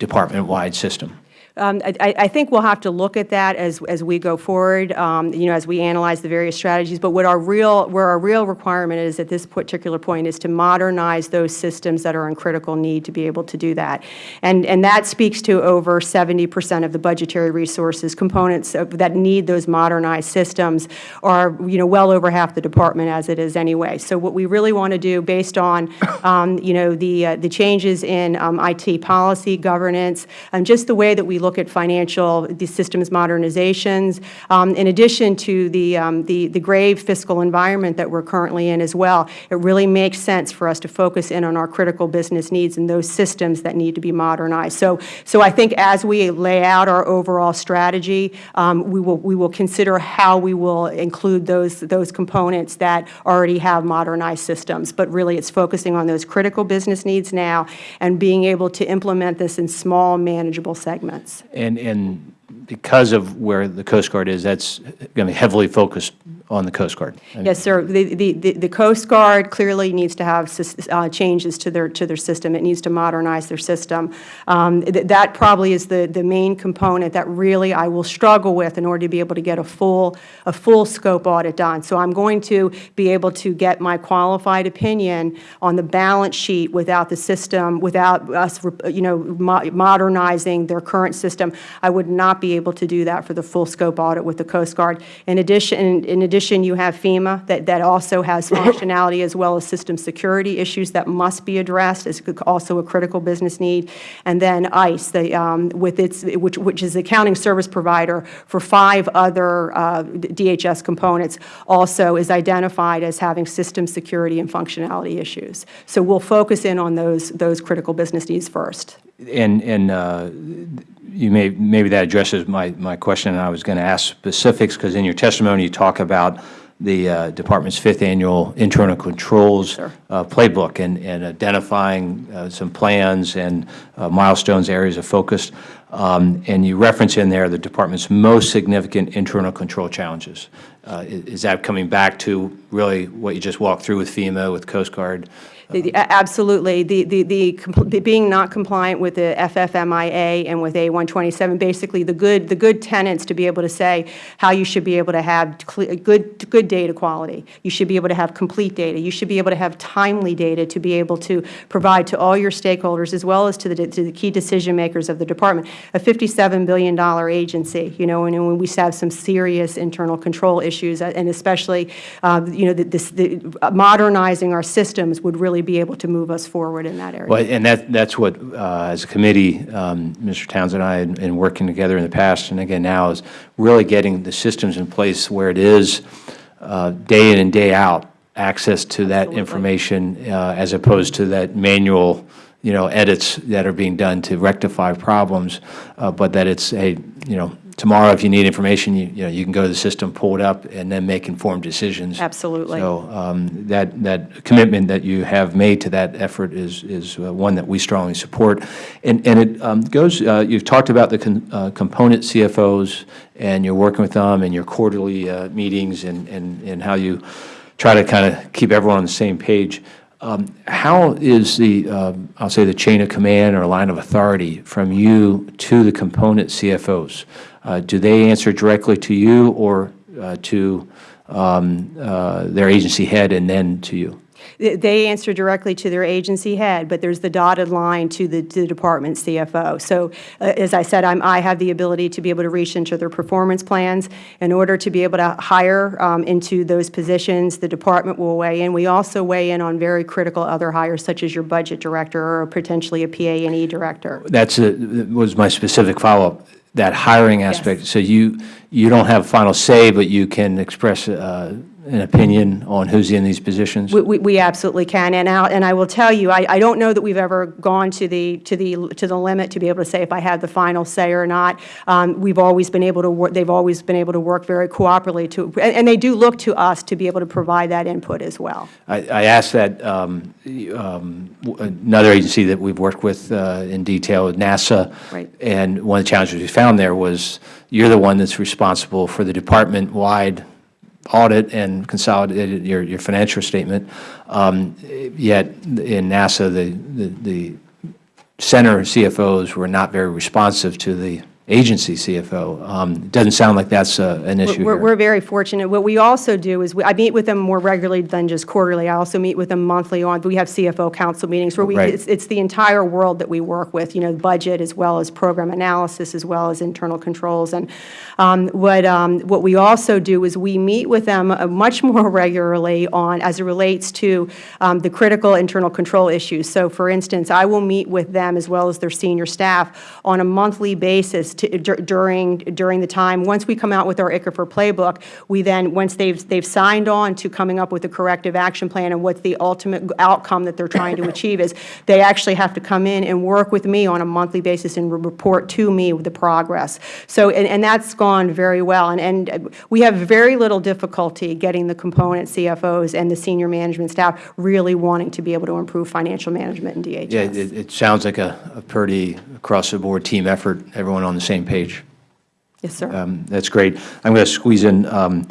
department-wide system? Um, I I- think we'll have to look at that as as we go forward, um, you know, as we analyze the various strategies. But what our real, where our real requirement is at this particular point is to modernize those systems that are in critical need to be able to do that. And and that speaks to over 70 percent of the budgetary resources, components of- that need those modernized systems are, you know, well over half the department as it is anyway. So what we really want to do, based on, um, you know, the uh, the changes in um, IT policy, governance, and just the way that we look at financial, the systems modernizations, um, in addition to the, um, the, the grave fiscal environment that we're currently in as well, it really makes sense for us to focus in on our critical business needs and those systems that need to be modernized. So, so I think as we lay out our overall strategy, um, we will, we will consider how we will include those, those components that already have modernized systems. But really, it's focusing on those critical business needs now and being able to implement this in small, manageable segments. And, and because of where the Coast Guard is, that's going to be heavily focused on the Coast Guard. Yes, sir. The, the, the Coast Guard clearly needs to have uh, changes to their, to their system. It needs to modernize their system. Um, th- That probably is the, the main component that really I will struggle with in order to be able to get a full, a full scope audit done. So I'm going to be able to get my qualified opinion on the balance sheet without the system, without us, you know, mo- modernizing their current system. I would not be able to do that for the full scope audit with the Coast Guard. In addition, in addition, you have FEMA that, that also has functionality as well as system security issues that must be addressed as also a critical business need. And then ICE, the, um, with its, which, which is the accounting service provider for five other uh, DHS components, also is identified as having system security and functionality issues. So we'll focus in on those, those critical business needs first. And, and uh, you may, maybe that addresses my, my question, and I was going to ask specifics, because in your testimony, you talk about the uh, department's fifth annual internal controls Sure. uh, playbook and, and identifying uh, some plans and uh, milestones, areas of focus. Um, And you reference in there the department's most significant internal control challenges. Uh, i- Is that coming back to really what you just walked through with FEMA, with Coast Guard? The- Absolutely. The, the, the, being not compliant with the FFMIA and with A127, basically the good, the good tenets to be able to say how you should be able to have good, good data quality. You should be able to have complete data. You should be able to have timely data to be able to provide to all your stakeholders as well as to the, to the key decision makers of the department. A $57 billion agency, you know, and when we have some serious internal control issues, uh, and especially, uh, you know, this, the, modernizing our systems would really be able to move us forward in that area. Well, and that, that's what, uh, as a committee, um, Mr. Townsend and I, and and working together in the past, and again now, is really getting the systems in place where it is, uh, day in and day out, access to that Absolutely. information, uh, as opposed to that manual, you know, edits that are being done to rectify problems, uh, but that it's a, you know, tomorrow, if you need information, you, you know, you can go to the system, pull it up, and then make informed decisions. Absolutely. So um, that, that commitment that you have made to that effort is, is uh, one that we strongly support. And, and it um, goes, uh, you've talked about the con- uh, component CFOs, and you're working with them, and your quarterly uh, meetings, and, and, and how you try to kind of keep everyone on the same page. Um, How is the, um, I'll say, the chain of command or line of authority from you to the component CFOs? Uh, Do they answer directly to you or uh, to um, uh, their agency head and then to you? they answer directly to their agency head, but there's the dotted line to the, to the department CFO. So uh, as I said, I'm, I have the ability to be able to reach into their performance plans. In order to be able to hire um, into those positions, the department will weigh in. We also weigh in on very critical other hires, such as your budget director or potentially a PA&E director. That's, a- was my specific follow-up, that hiring aspect. So you, you don't have final say, but you can express uh, an opinion on who's in these positions? We- We, we absolutely can, and I, and I will tell you, I, I don't know that we've ever gone to the, to the, to the limit to be able to say if I have the final say or not. Um, we've always been able to work, they've always been able to work very cooperatively to, and, and they do look to us to be able to provide that input as well. I, I asked that, um, um, another agency that we've worked with uh, in detail, NASA. Right. And one of the challenges we found there was, you're the one that's responsible for the department-wide audit and consolidated your, your financial statement. Um, Yet in NASA, the, the, the center CFOs were not very responsive to the agency CFO. Um, It doesn't sound like that's uh, an issue We're, we're very fortunate. What we also do is, we- I meet with them more regularly than just quarterly. I also meet with them monthly on, we have CFO council meetings where we, Right. it's, it's the entire world that we work with, you know, budget as well as program analysis, as well as internal controls. And um, what, um, what we also do is we meet with them uh, much more regularly on, as it relates to um, the critical internal control issues. So for instance, I will meet with them as well as their senior staff on a monthly basis to, dur- during, during the time, once we come out with our ICFR playbook, we then, once they've, they've signed on to coming up with a corrective action plan and what's the ultimate outcome that they're trying to achieve is, they actually have to come in and work with me on a monthly basis and re- report to me the progress. So, and, and that's gone very well. And, and we have very little difficulty getting the component CFOs and the senior management staff really wanting to be able to improve financial management in DHS. Yeah, it, it sounds like a, a pretty across-the-board team effort, everyone on the same page. Yes, sir. Um, That's great. I'm going to squeeze in um,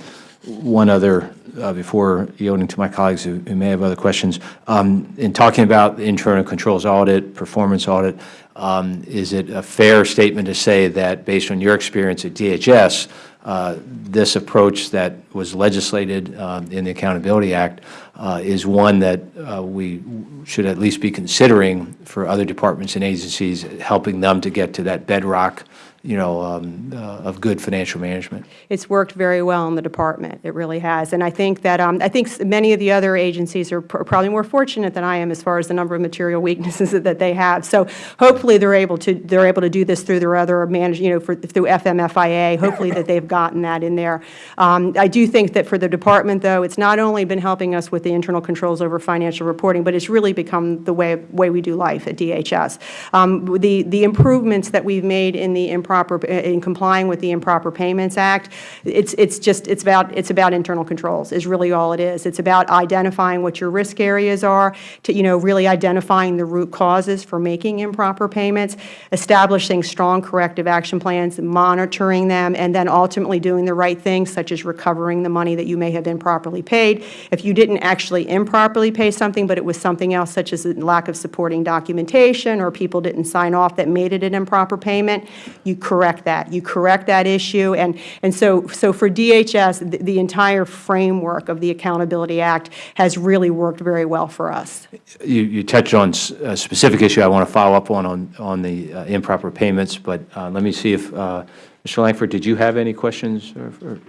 one other, uh, before yielding to my colleagues who who may have other questions. Um, In talking about the internal controls audit, performance audit, um, is it a fair statement to say that, based on your experience at DHS, uh, this approach that was legislated um, in the Accountability Act uh, is one that uh, we should at least be considering for other departments and agencies, helping them to get to that bedrock you know, um, uh, of good financial management. It's worked very well in the department. It really has. And I think that, um, I think many of the other agencies are pr- probably more fortunate than I am as far as the number of material weaknesses that they have. So hopefully they're able to, they're able to do this through their other manage, you know, for, through FMFIA. Hopefully that they've gotten that in there. Um, I do think that for the department, though, it's not only been helping us with the internal controls over financial reporting, but it's really become the way, way we do life at DHS. Um, the, the improvements that we've made in the improper, uh, in complying with the Improper Payments Act, it's, it's just, it's about, it's about internal controls, is really all it is. It's about identifying what your risk areas are, to, you know, really identifying the root causes for making improper payments, establishing strong corrective action plans, monitoring them, and then ultimately doing the right things, such as recovering the money that you may have improperly paid. If you didn't actually improperly pay something, but it was something else, such as a lack of supporting documentation, or people didn't sign off that made it an improper payment, you correct that. You correct that issue. And, and so, so for DHS, the, the entire framework of the Accountability Act has really worked very well for us. You, you touched on a specific issue I want to follow up on, on, on the uh, improper payments, but uh, let me see if, uh, Mr. Lankford, did you have any questions? or- or-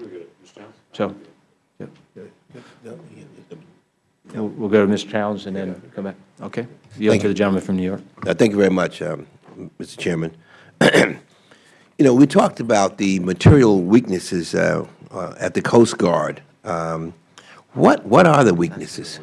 So, yeah. We'll we'll go to Mr. Towns and then come back. Okay? Yield Thank to you. the gentleman from New York. Uh, Thank you very much, um, Mr. Chairman. You know, we talked about the material weaknesses uh, uh, at the Coast Guard. Um, What, what are the weaknesses?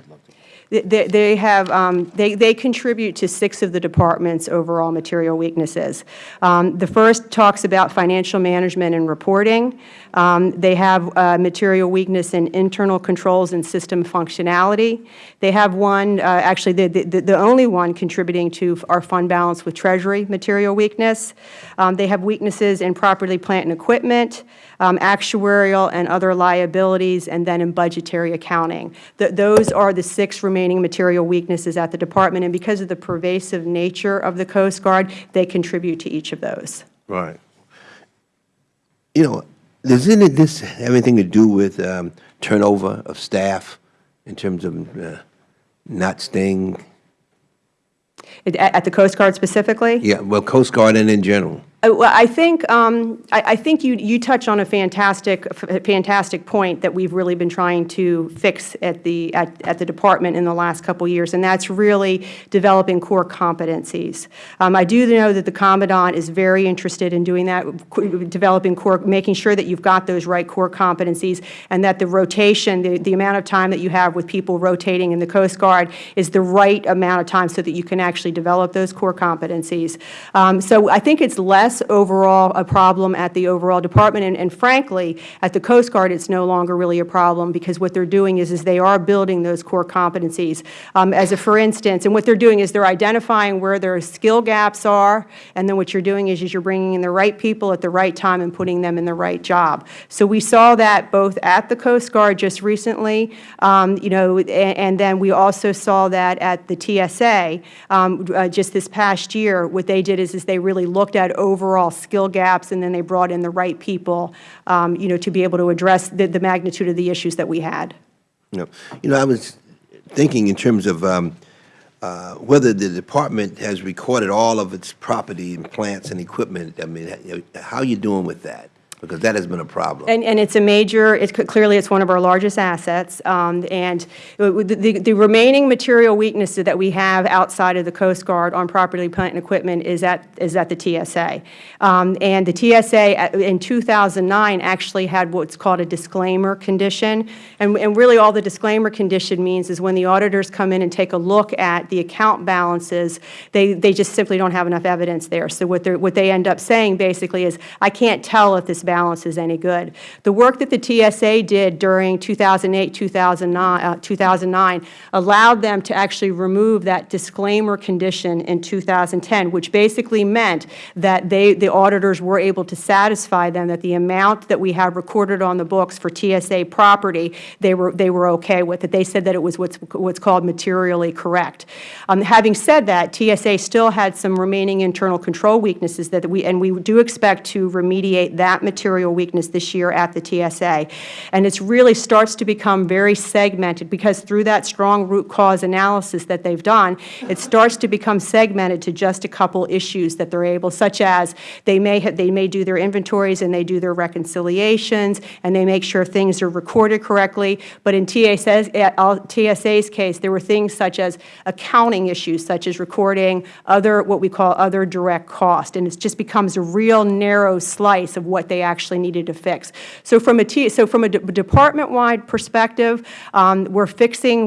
They- They have, um, they they contribute to six of the department's overall material weaknesses. Um, The first talks about financial management and reporting. Um, They have uh, material weakness in internal controls and system functionality. They have one, uh, actually, the the the only one contributing to our fund balance with Treasury material weakness. Um, They have weaknesses in property, plant, and equipment, um, actuarial and other liabilities, and then in budgetary accounting. Th- Those are the six remaining material weaknesses at the department, and because of the pervasive nature of the Coast Guard, they contribute to each of those. Right. You know, does any this have anything to do with um, turnover of staff in terms of, uh, not staying, At at the Coast Guard specifically? yeah, well, Coast Guard and in general? Uh, I think, um, I I think you you touch on a fantastic, fantastic point that we've really been trying to fix at the, at at the department in the last couple years, and that's really developing core competencies. Um, I do know that the Commandant is very interested in doing that, developing core, making sure that you've got those right core competencies, and that the rotation, the the amount of time that you have with people rotating in the Coast Guard is the right amount of time so that you can actually develop those core competencies. Um, So I think it's less overall a problem at the overall department, and- and frankly, at the Coast Guard, it's no longer really a problem, because what they're doing is, is they are building those core competencies. Um, As a for instance, and what they're doing is they're identifying where their skill gaps are, and then what you're doing is, is you're bringing in the right people at the right time and putting them in the right job. So we saw that both at the Coast Guard just recently, um, you know, a- and then we also saw that at the TSA um, uh, just this past year. What they did is, is they really looked at overall skill gaps, and then they brought in the right people, um, you know, to be able to address the, the magnitude of the issues that we had. You know, you know, I was thinking in terms of um, uh, whether the department has recorded all of its property and plants and equipment. I mean, how are you doing with that? Because that has been a problem. And, and it's a major, it's, clearly it's one of our largest assets, um, and the, the remaining material weaknesses that we have outside of the Coast Guard on property, plant, and equipment is at, is at the TSA. Um, and the TSA in 2009 actually had what's called a disclaimer condition, and, and really all the disclaimer condition means is when the auditors come in and take a look at the account balances, they, they just simply don't have enough evidence there. So what what they end up saying basically is, I can't tell if this balance is any good. The work that the TSA did during 2008, 2009, uh, 2009 allowed them to actually remove that disclaimer condition in 2010, which basically meant that they, the auditors were able to satisfy them that the amount that we have recorded on the books for TSA property, they were, they were okay with it. They said that it was what's, what's called materially correct. Um, having said that, TSA still had some remaining internal control weaknesses that we, and we do expect to remediate that material weakness this year at the TSA. And it really starts to become very segmented because through that strong root cause analysis that they've done, it starts to become segmented to just a couple issues that they're able, such as they may, have, they may do their inventories and they do their reconciliations and they make sure things are recorded correctly. But in TSA's, uh, TSA's case, there were things such as accounting issues, such as recording other, what we call other direct cost. And it just becomes a real narrow slice of what they actually needed to fix. So from a, so from a de- department-wide perspective, um, we're fixing,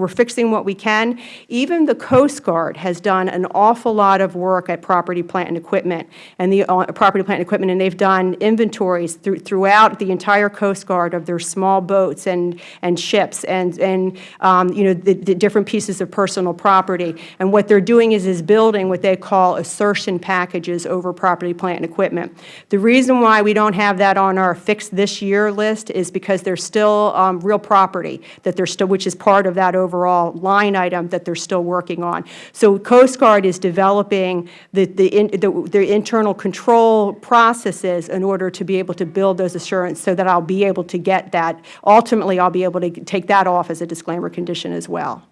we're fixing what we can. Even the Coast Guard has done an awful lot of work at property, plant, and equipment, and the uh, property, plant, and equipment, and they've done inventories through, throughout the entire Coast Guard of their small boats and, and ships and, and um, you know, the, the different pieces of personal property. And what they're doing is, is building what they call assertion packages over property, plant, and equipment. The reason why we don't have that on our fix this year list is because there's still um, real property that they're still, which is part of that overall line item that they're still working on. So Coast Guard is developing the, the, in, the, the internal control processes in order to be able to build those assurance so that I'll be able to get that. Ultimately, I'll be able to take that off as a disclaimer condition as well.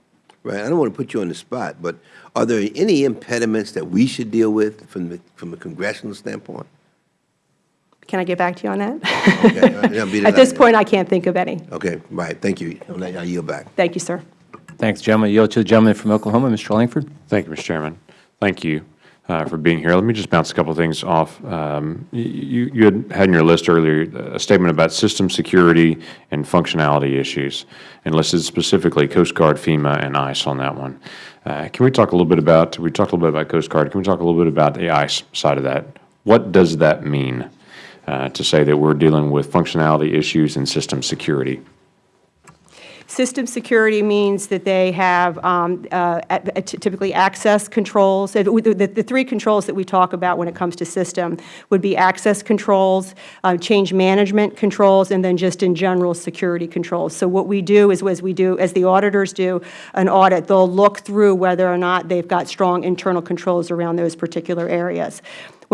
Right, I don't want to put you on the spot, but are there any impediments that we should deal with from the, from a congressional standpoint? Can I get back to you on that? Okay, I'll beat it At this out. point, I can't think of any. Okay, right, thank you. I'll I'll yield back. Thank you, sir. Thanks, gentlemen. Yield to the gentleman from Oklahoma, Mr. Lankford. Thank you, Mr. Chairman. Thank you uh, for being here. Let me just bounce a couple of things off. Um, You you had had in your list earlier a statement about system security and functionality issues, and listed specifically Coast Guard, FEMA, and ICE on that one. Uh, Can we talk a little bit about, we talked a little bit about Coast Guard, can we talk a little bit about the ICE side of that? What does that mean uh, to say that we're dealing with functionality issues and system security? System security means that they have um, uh, typically access controls. The three controls that we talk about when it comes to system would be access controls, uh, change management controls, and then just in general security controls. So what we do is, as we do, as the auditors do an audit, they'll look through whether or not they've got strong internal controls around those particular areas.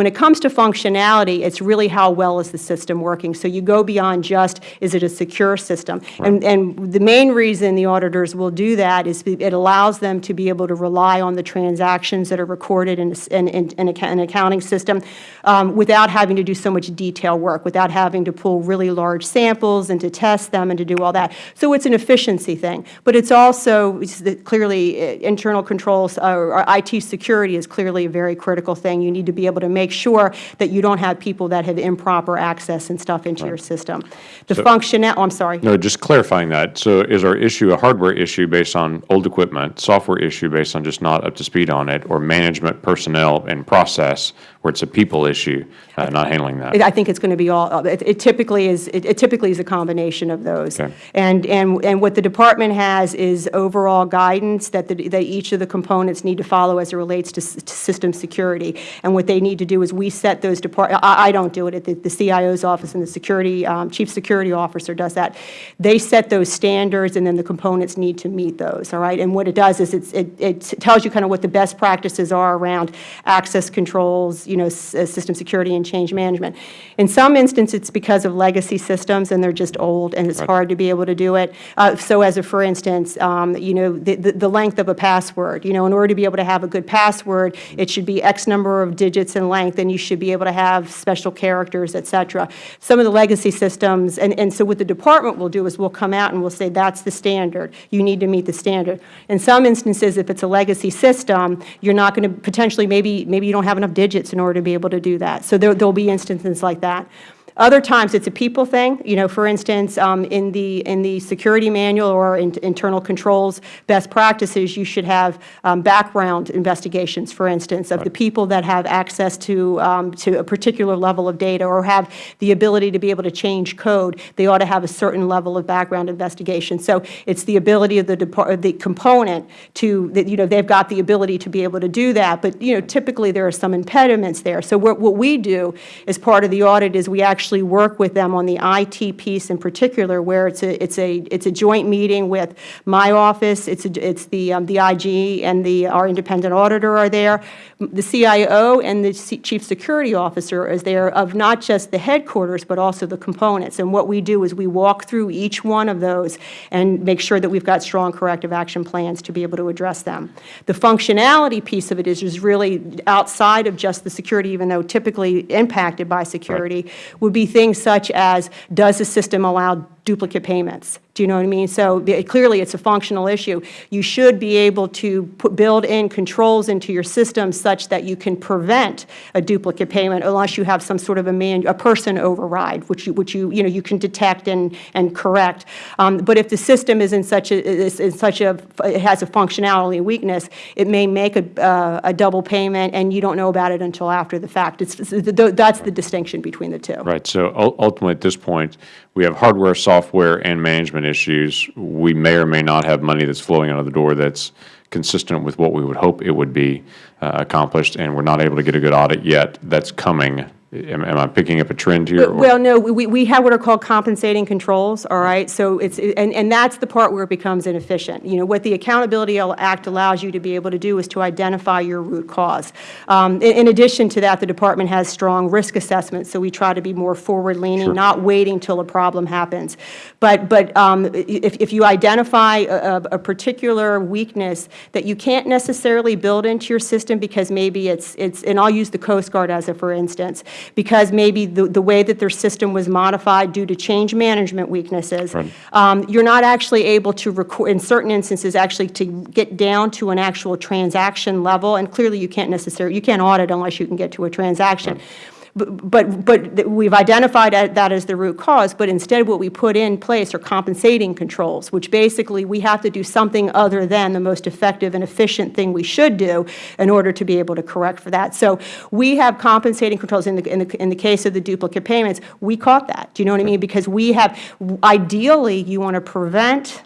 When it comes to functionality, it's really how well is the system working. So you go beyond just, is it a secure system? And, and the main reason the auditors will do that is it allows them to be able to rely on the transactions that are recorded in, in, in, in an accounting system um, without having to do so much detail work, without having to pull really large samples and to test them and to do all that. So it's an efficiency thing. But it's also it's the- clearly uh, internal controls uh, or IT security is clearly a very critical thing. You need to be able to make sure that you don't have people that have improper access and stuff into your system. The functional, oh, I'm sorry. No, just clarifying that. So is our issue a hardware issue based on old equipment, software issue based on just not up to speed on it, or management personnel and process where it's a people issue, uh, not handling that? I think it's going to be all, uh, it it typically is, it it typically is a combination of those. Okay. And, and, and what the department has is overall guidance that, the- that each of the components need to follow as it relates to, s- to system security. And what they need to do is we set those depart, I, I don't do it, the, the CIO's office and the security, um, chief security officer does that. They set those standards and then the components need to meet those, all right? And what it does is it's, it, it tells you kind of what the best practices are around access controls, you know, uh, system security and change management. In some instances, it's because of legacy systems and they're just old and it's hard to be able to do it. Uh, so as a, for instance, um, you know, the, the the length of a password, you know, in order to be able to have a good password, it should be X number of digits in length and you should be able to have special characters, et cetera. Some of the legacy systems, and, and so what the department will do is we'll come out and we'll say, that's the standard. You need to meet the standard. In some instances, if it's a legacy system, you're not going to, potentially, maybe, maybe you don't have enough digits in order to be able to do that. So there, there'll be instances like that. Other times, it's a people thing. You know, for instance, um, in the in the security manual or in, internal controls best practices, you should have um, background investigations, for instance, of the people that have access to um, to a particular level of data or have the ability to be able to change code. They ought to have a certain level of background investigation. So it's the ability of the depart the component to that. You know, they've got the ability to be able to do that. But you know, typically there are some impediments there. So what what we do as part of the audit is we actually work with them on the IT piece in particular, where it's a it's a it's a joint meeting with my office. It's a, it's the um, the IG and the our independent auditor are there. The CIO and the C- chief security officer is there of not just the headquarters but also the components. And what we do is we walk through each one of those and make sure that we've got strong corrective action plans to be able to address them. The functionality piece of it is, is really outside of just the security, even though typically impacted by security, would be things such as, does the system allow duplicate payments? Do you know what I mean? So clearly, it's a functional issue. You should be able to put, build in controls into your system such that you can prevent a duplicate payment unless you have some sort of a man, a person override, which you, which you, you know, you can detect and, and correct. Um, but if the system is in such a, is in such a, it has a functionality weakness, it may make a, uh, a double payment and you don't know about it until after the fact. It's- that's the distinction between the two. Right. So ultimately, at this point, we have hardware, software, and management issues. We may or may not have money that's flowing out of the door that's consistent with what we would hope it would be uh, accomplished, and we're not able to get a good audit yet. That's coming. Am am I picking up a trend here? or- Well, no, we, we have what are called compensating controls, all right? So it's, and, and that's the part where it becomes inefficient. You know, what the Accountability Act allows you to be able to do is to identify your root cause. Um, in, in addition to that, the department has strong risk assessments, so we try to be more forward-leaning, not waiting till a problem happens. But, but um, if, if you identify a, a- a particular weakness that you can't necessarily build into your system because maybe it's, it's, and I'll use the Coast Guard as a for instance, because maybe the, the way that their system was modified due to change management weaknesses, Right. um, you're not actually able to record, in certain instances, actually to get down to an actual transaction level, and clearly you can't necessarily, you can't audit unless you can get to a transaction. But, but, but we've identified that as the root cause, but instead what we put in place are compensating controls, which basically we have to do something other than the most effective and efficient thing we should do in order to be able to correct for that. So we have compensating controls in the, in the, in the case of the duplicate payments. We caught that. Do you know what I mean? Because we have, ideally, you want to prevent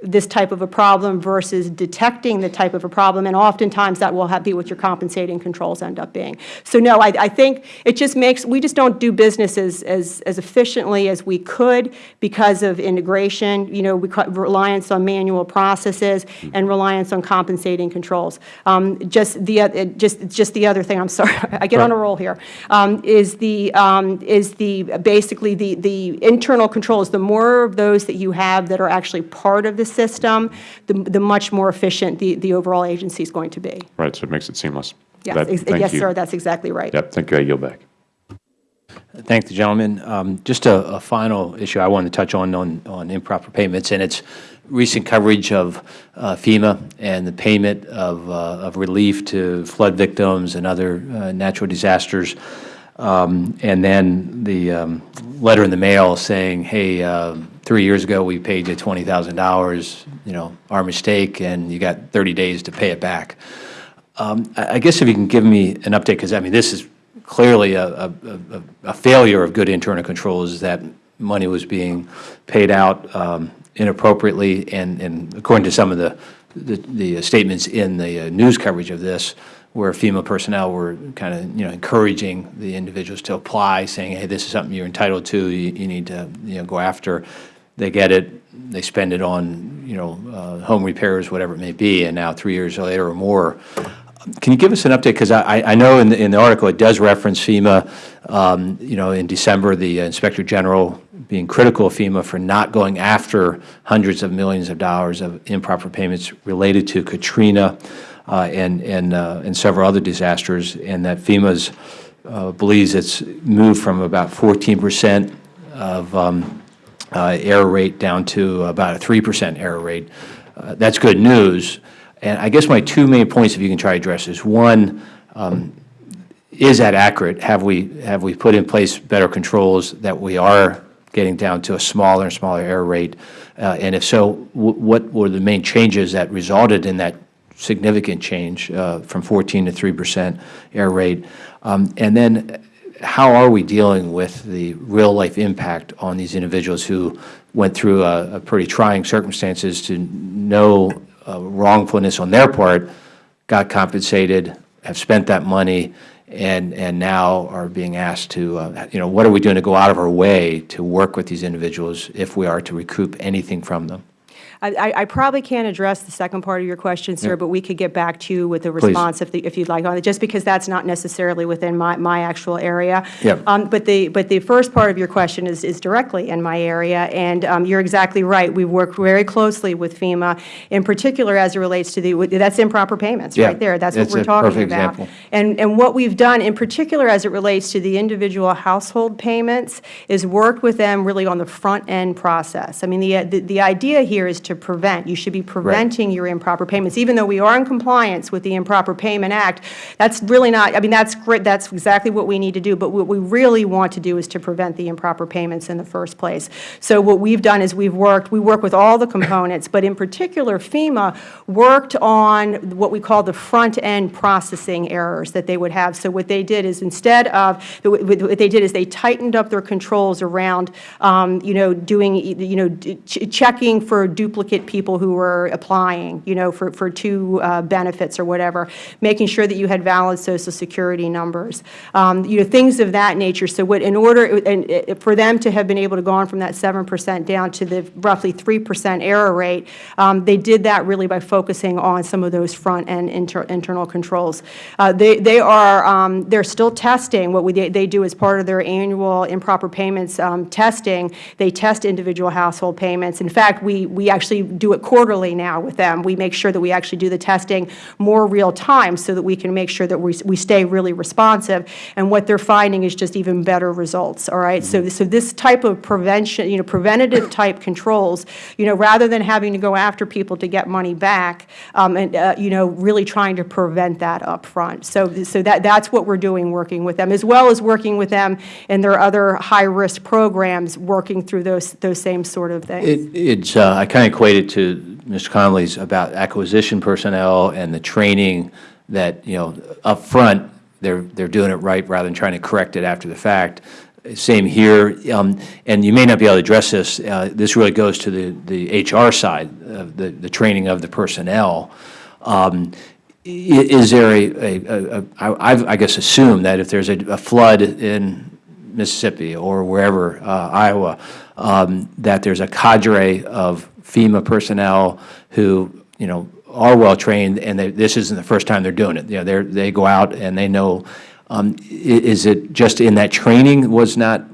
this type of a problem versus detecting the type of a problem, and oftentimes that will have, be what your compensating controls end up being. So no, I, I think it just makes, we just don't do business as, as, as efficiently as we could because of integration, you know, reliance on manual processes and reliance on compensating controls. Um, just the, it- just, just the other thing, I'm sorry, I get on a roll here, um, is the, um, is the, basically the, the internal controls, the more of those that you have that are actually part of the system, the, the much more efficient the, the overall agency is going to be. Right, so it makes it seamless. Yes, That- ex- yes, you. sir, that's exactly right. Yep, thank you. I yield back. Thank the gentleman. Um, Just a, a final issue I wanted to touch on, on, on improper payments, and it's recent coverage of uh, FEMA and the payment of, uh, of relief to flood victims and other uh, natural disasters. Um, And then the um, letter in the mail saying, hey, uh, three years ago, we paid you $20,000, you know, our mistake, and you got 30 days to pay it back. Um, I I guess if you can give me an update, because, I mean, this is clearly a, a, a- a failure of good internal controls, that money was being paid out um, inappropriately, and, and according to some of the, the the statements in the uh, news coverage of this, where FEMA personnel were kind of, you know, encouraging the individuals to apply, saying, hey, this is something you're entitled to, you, you need to, you know, go after. They get it, they spend it on, you know, uh, home repairs, whatever it may be, and now three years later or more, can you give us an update? Because I, I know in the, in the article, it does reference FEMA. Um, You know, in December, the Inspector General being critical of FEMA for not going after hundreds of millions of dollars of improper payments related to Katrina uh, and, and, uh, and several other disasters, and that FEMA's uh, believes it's moved from about 14 percent of um, uh, error rate down to about a 3 percent error rate. Uh, That's good news. And I guess my two main points, if you can try to address, is one, um, is that accurate? Have we, have we put in place better controls that we are getting down to a smaller and smaller error rate? Uh, And if so, wh- what were the main changes that resulted in that significant change uh, from 14 to 3 percent error rate? Um, And then how are we dealing with the real-life impact on these individuals who went through a a pretty trying circumstances to no uh, wrongfulness on their part, got compensated, have spent that money, and, and now are being asked to, uh, you know, what are we doing to go out of our way to work with these individuals if we are to recoup anything from them? I- I I probably can't address the second part of your question, sir, but we could get back to you with a Please. response if the- if you'd like on it, just because that's not necessarily within my my actual area. Yep. Um, But the, but the first part of your question is is directly in my area, and um, you're exactly right. We work very closely with FEMA, in particular as it relates to the, that's improper payments, Yeah, right there. That's what we're a talking perfect about. example. And, and what we've done, in particular as it relates to the individual household payments, is worked with them really on the front-end process. I mean, the, the, the idea here is to prevent. You should be preventing your improper payments. Even though we are in compliance with the Improper Payment Act, that's really not, I mean, that's great, that's exactly what we need to do, but what we really want to do is to prevent the improper payments in the first place. So what we've done is we've worked, we work with all the components, but in particular FEMA worked on what we call the front-end processing errors that they would have. So what they did is instead of, what they did is they tightened up their controls around, um, you know, doing, you know, ch- checking for duplicate people who were applying, you know, for, for two uh, benefits or whatever, making sure that you had valid Social Security numbers, um, you know, things of that nature. So what, in order, and uh, for them to have been able to go on from that 7 percent down to the roughly 3 percent error rate, um, they did that really by focusing on some of those front-end inter internal controls. Uh, They, they are, um, they're still testing. What we, they they do as part of their annual improper payments um, testing, they test individual household payments. In fact, we, we actually do it quarterly now with them. We make sure that we actually do the testing more real-time so that we can make sure that we, we stay really responsive. And what they're finding is just even better results, all right? So, so this type of prevention, you know, preventative type controls, you know, rather than having to go after people to get money back, um, and, uh, you know, really trying to prevent that up front. So, so that, that's what we're doing, working with them, as well as working with them in their other high-risk programs, working through those, those same sort of things. It, it's, uh, I kind of equate it to Mr. Connolly's about acquisition personnel and the training that, you know, up front, they're, they're doing it right rather than trying to correct it after the fact. same here. Um, And you may not be able to address this. uh, This really goes to the the HR side, of the the training of the personnel. Um, Is there a, a- a- a- I I guess, assume that if there's a a flood in Mississippi or wherever, uh, Iowa, um, that there's a cadre of FEMA personnel who, you know, are well-trained, and they- this isn't the first time they're doing it. You know, they're, they go out and they know, um, is it just in that training was not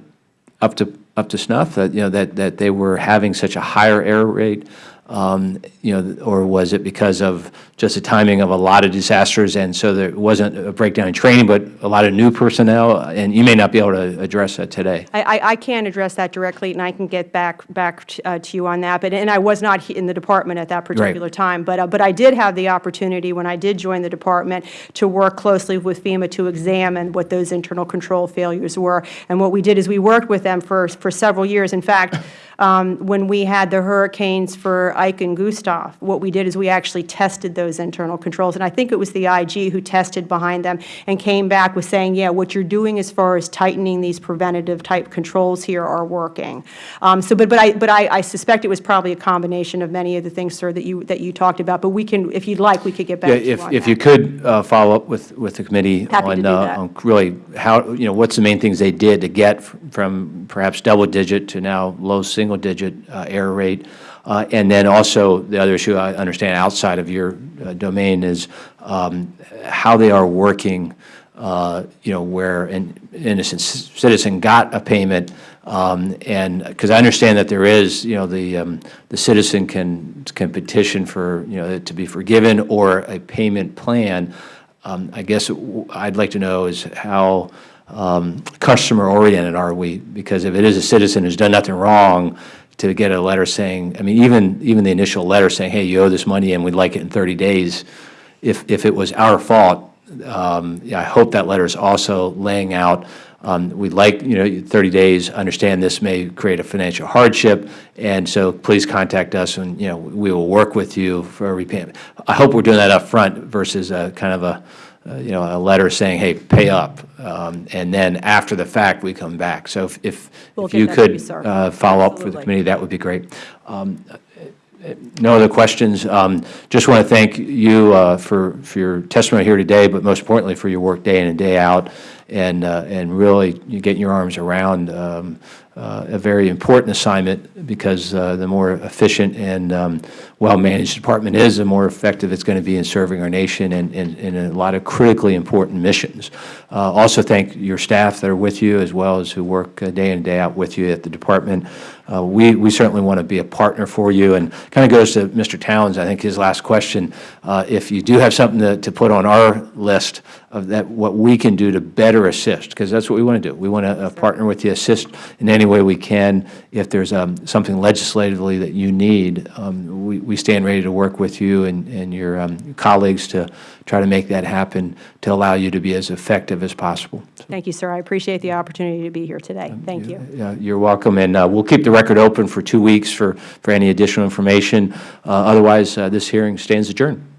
up to, up to snuff, that, you know, that, that they were having such a higher error rate? Um, You know, or was it because of just the timing of a lot of disasters, and so there wasn't a breakdown in training, but a lot of new personnel? And you may not be able to address that today. I, I, I can't address that directly, and I can get back, back t- uh, to you on that, but, and I was not in the department at that particular time, but, uh, but I did have the opportunity, when I did join the department, to work closely with FEMA to examine what those internal control failures were. And what we did is we worked with them for, for several years. In fact, um, when we had the hurricanes for Ike and Gustav, what we did is we actually tested those internal controls. And I think it was the IG who tested behind them and came back with saying, yeah, what you're doing as far as tightening these preventative type controls here are working. Um, so, but, but I, but I, I suspect it was probably a combination of many of the things, sir, that you, that you talked about. But we can, if you'd like, we could get back Yeah, to you if, on if that. you could uh, follow up with, with the committee Happy on, uh, on really how, you know, what's the main things they did to get from perhaps double-digit to now low single-digit uh, error rate? Uh, And then also, the other issue I understand outside of your uh, domain is um, how they are working, uh, you know, where an innocent citizen got a payment, um, and, because I understand that there is, you know, the, um, the citizen can, can petition for, you know, to be forgiven or a payment plan. Um, I guess I'd like to know is how um, customer-oriented are we? Because if it is a citizen who's done nothing wrong, to get a letter saying, I mean, even, even the initial letter saying, hey, you owe this money and we'd like it in 30 days, if, if it was our fault, um, yeah, I hope that letter is also laying out, um, we'd like, you know, 30 days, understand this may create a financial hardship, and so please contact us, and, you know, we will work with you for a repayment. I hope we're doing that up front versus a kind of a, uh, you know, a letter saying, hey, pay up, um, and then after the fact, we come back. So if, if We'll if you to you, could uh, follow up for the committee, that would be great. Um, no other questions. Um, Just want to thank you uh, for, for your testimony here today, but most importantly, for your work day in and day out, and, uh, and really getting your arms around um, uh, a very important assignment, because uh, the more efficient and um, well-managed department is, the more effective it's going to be in serving our nation and and- and in a lot of critically important missions. Uh, Also thank your staff that are with you, as well as who work uh, day in and day out with you at the department. Uh, We, we certainly want to be a partner for you, and kind of goes to Mr. Towns, I think his last question. Uh, If you do have something to, to put on our list of that, what we can do to better assist, because that's what we want to do. We want to partner with you, assist in any way we can. If there's um, something legislatively that you need, um, we, we stand ready to work with you and, and your um, colleagues to try to make that happen, to allow you to be as effective as possible. Thank you, sir. I appreciate the opportunity to be here today. Thank you. Yeah, You're welcome, and uh, we'll keep the record open for two weeks for, for any additional information. Uh, Otherwise, uh, this hearing stands adjourned.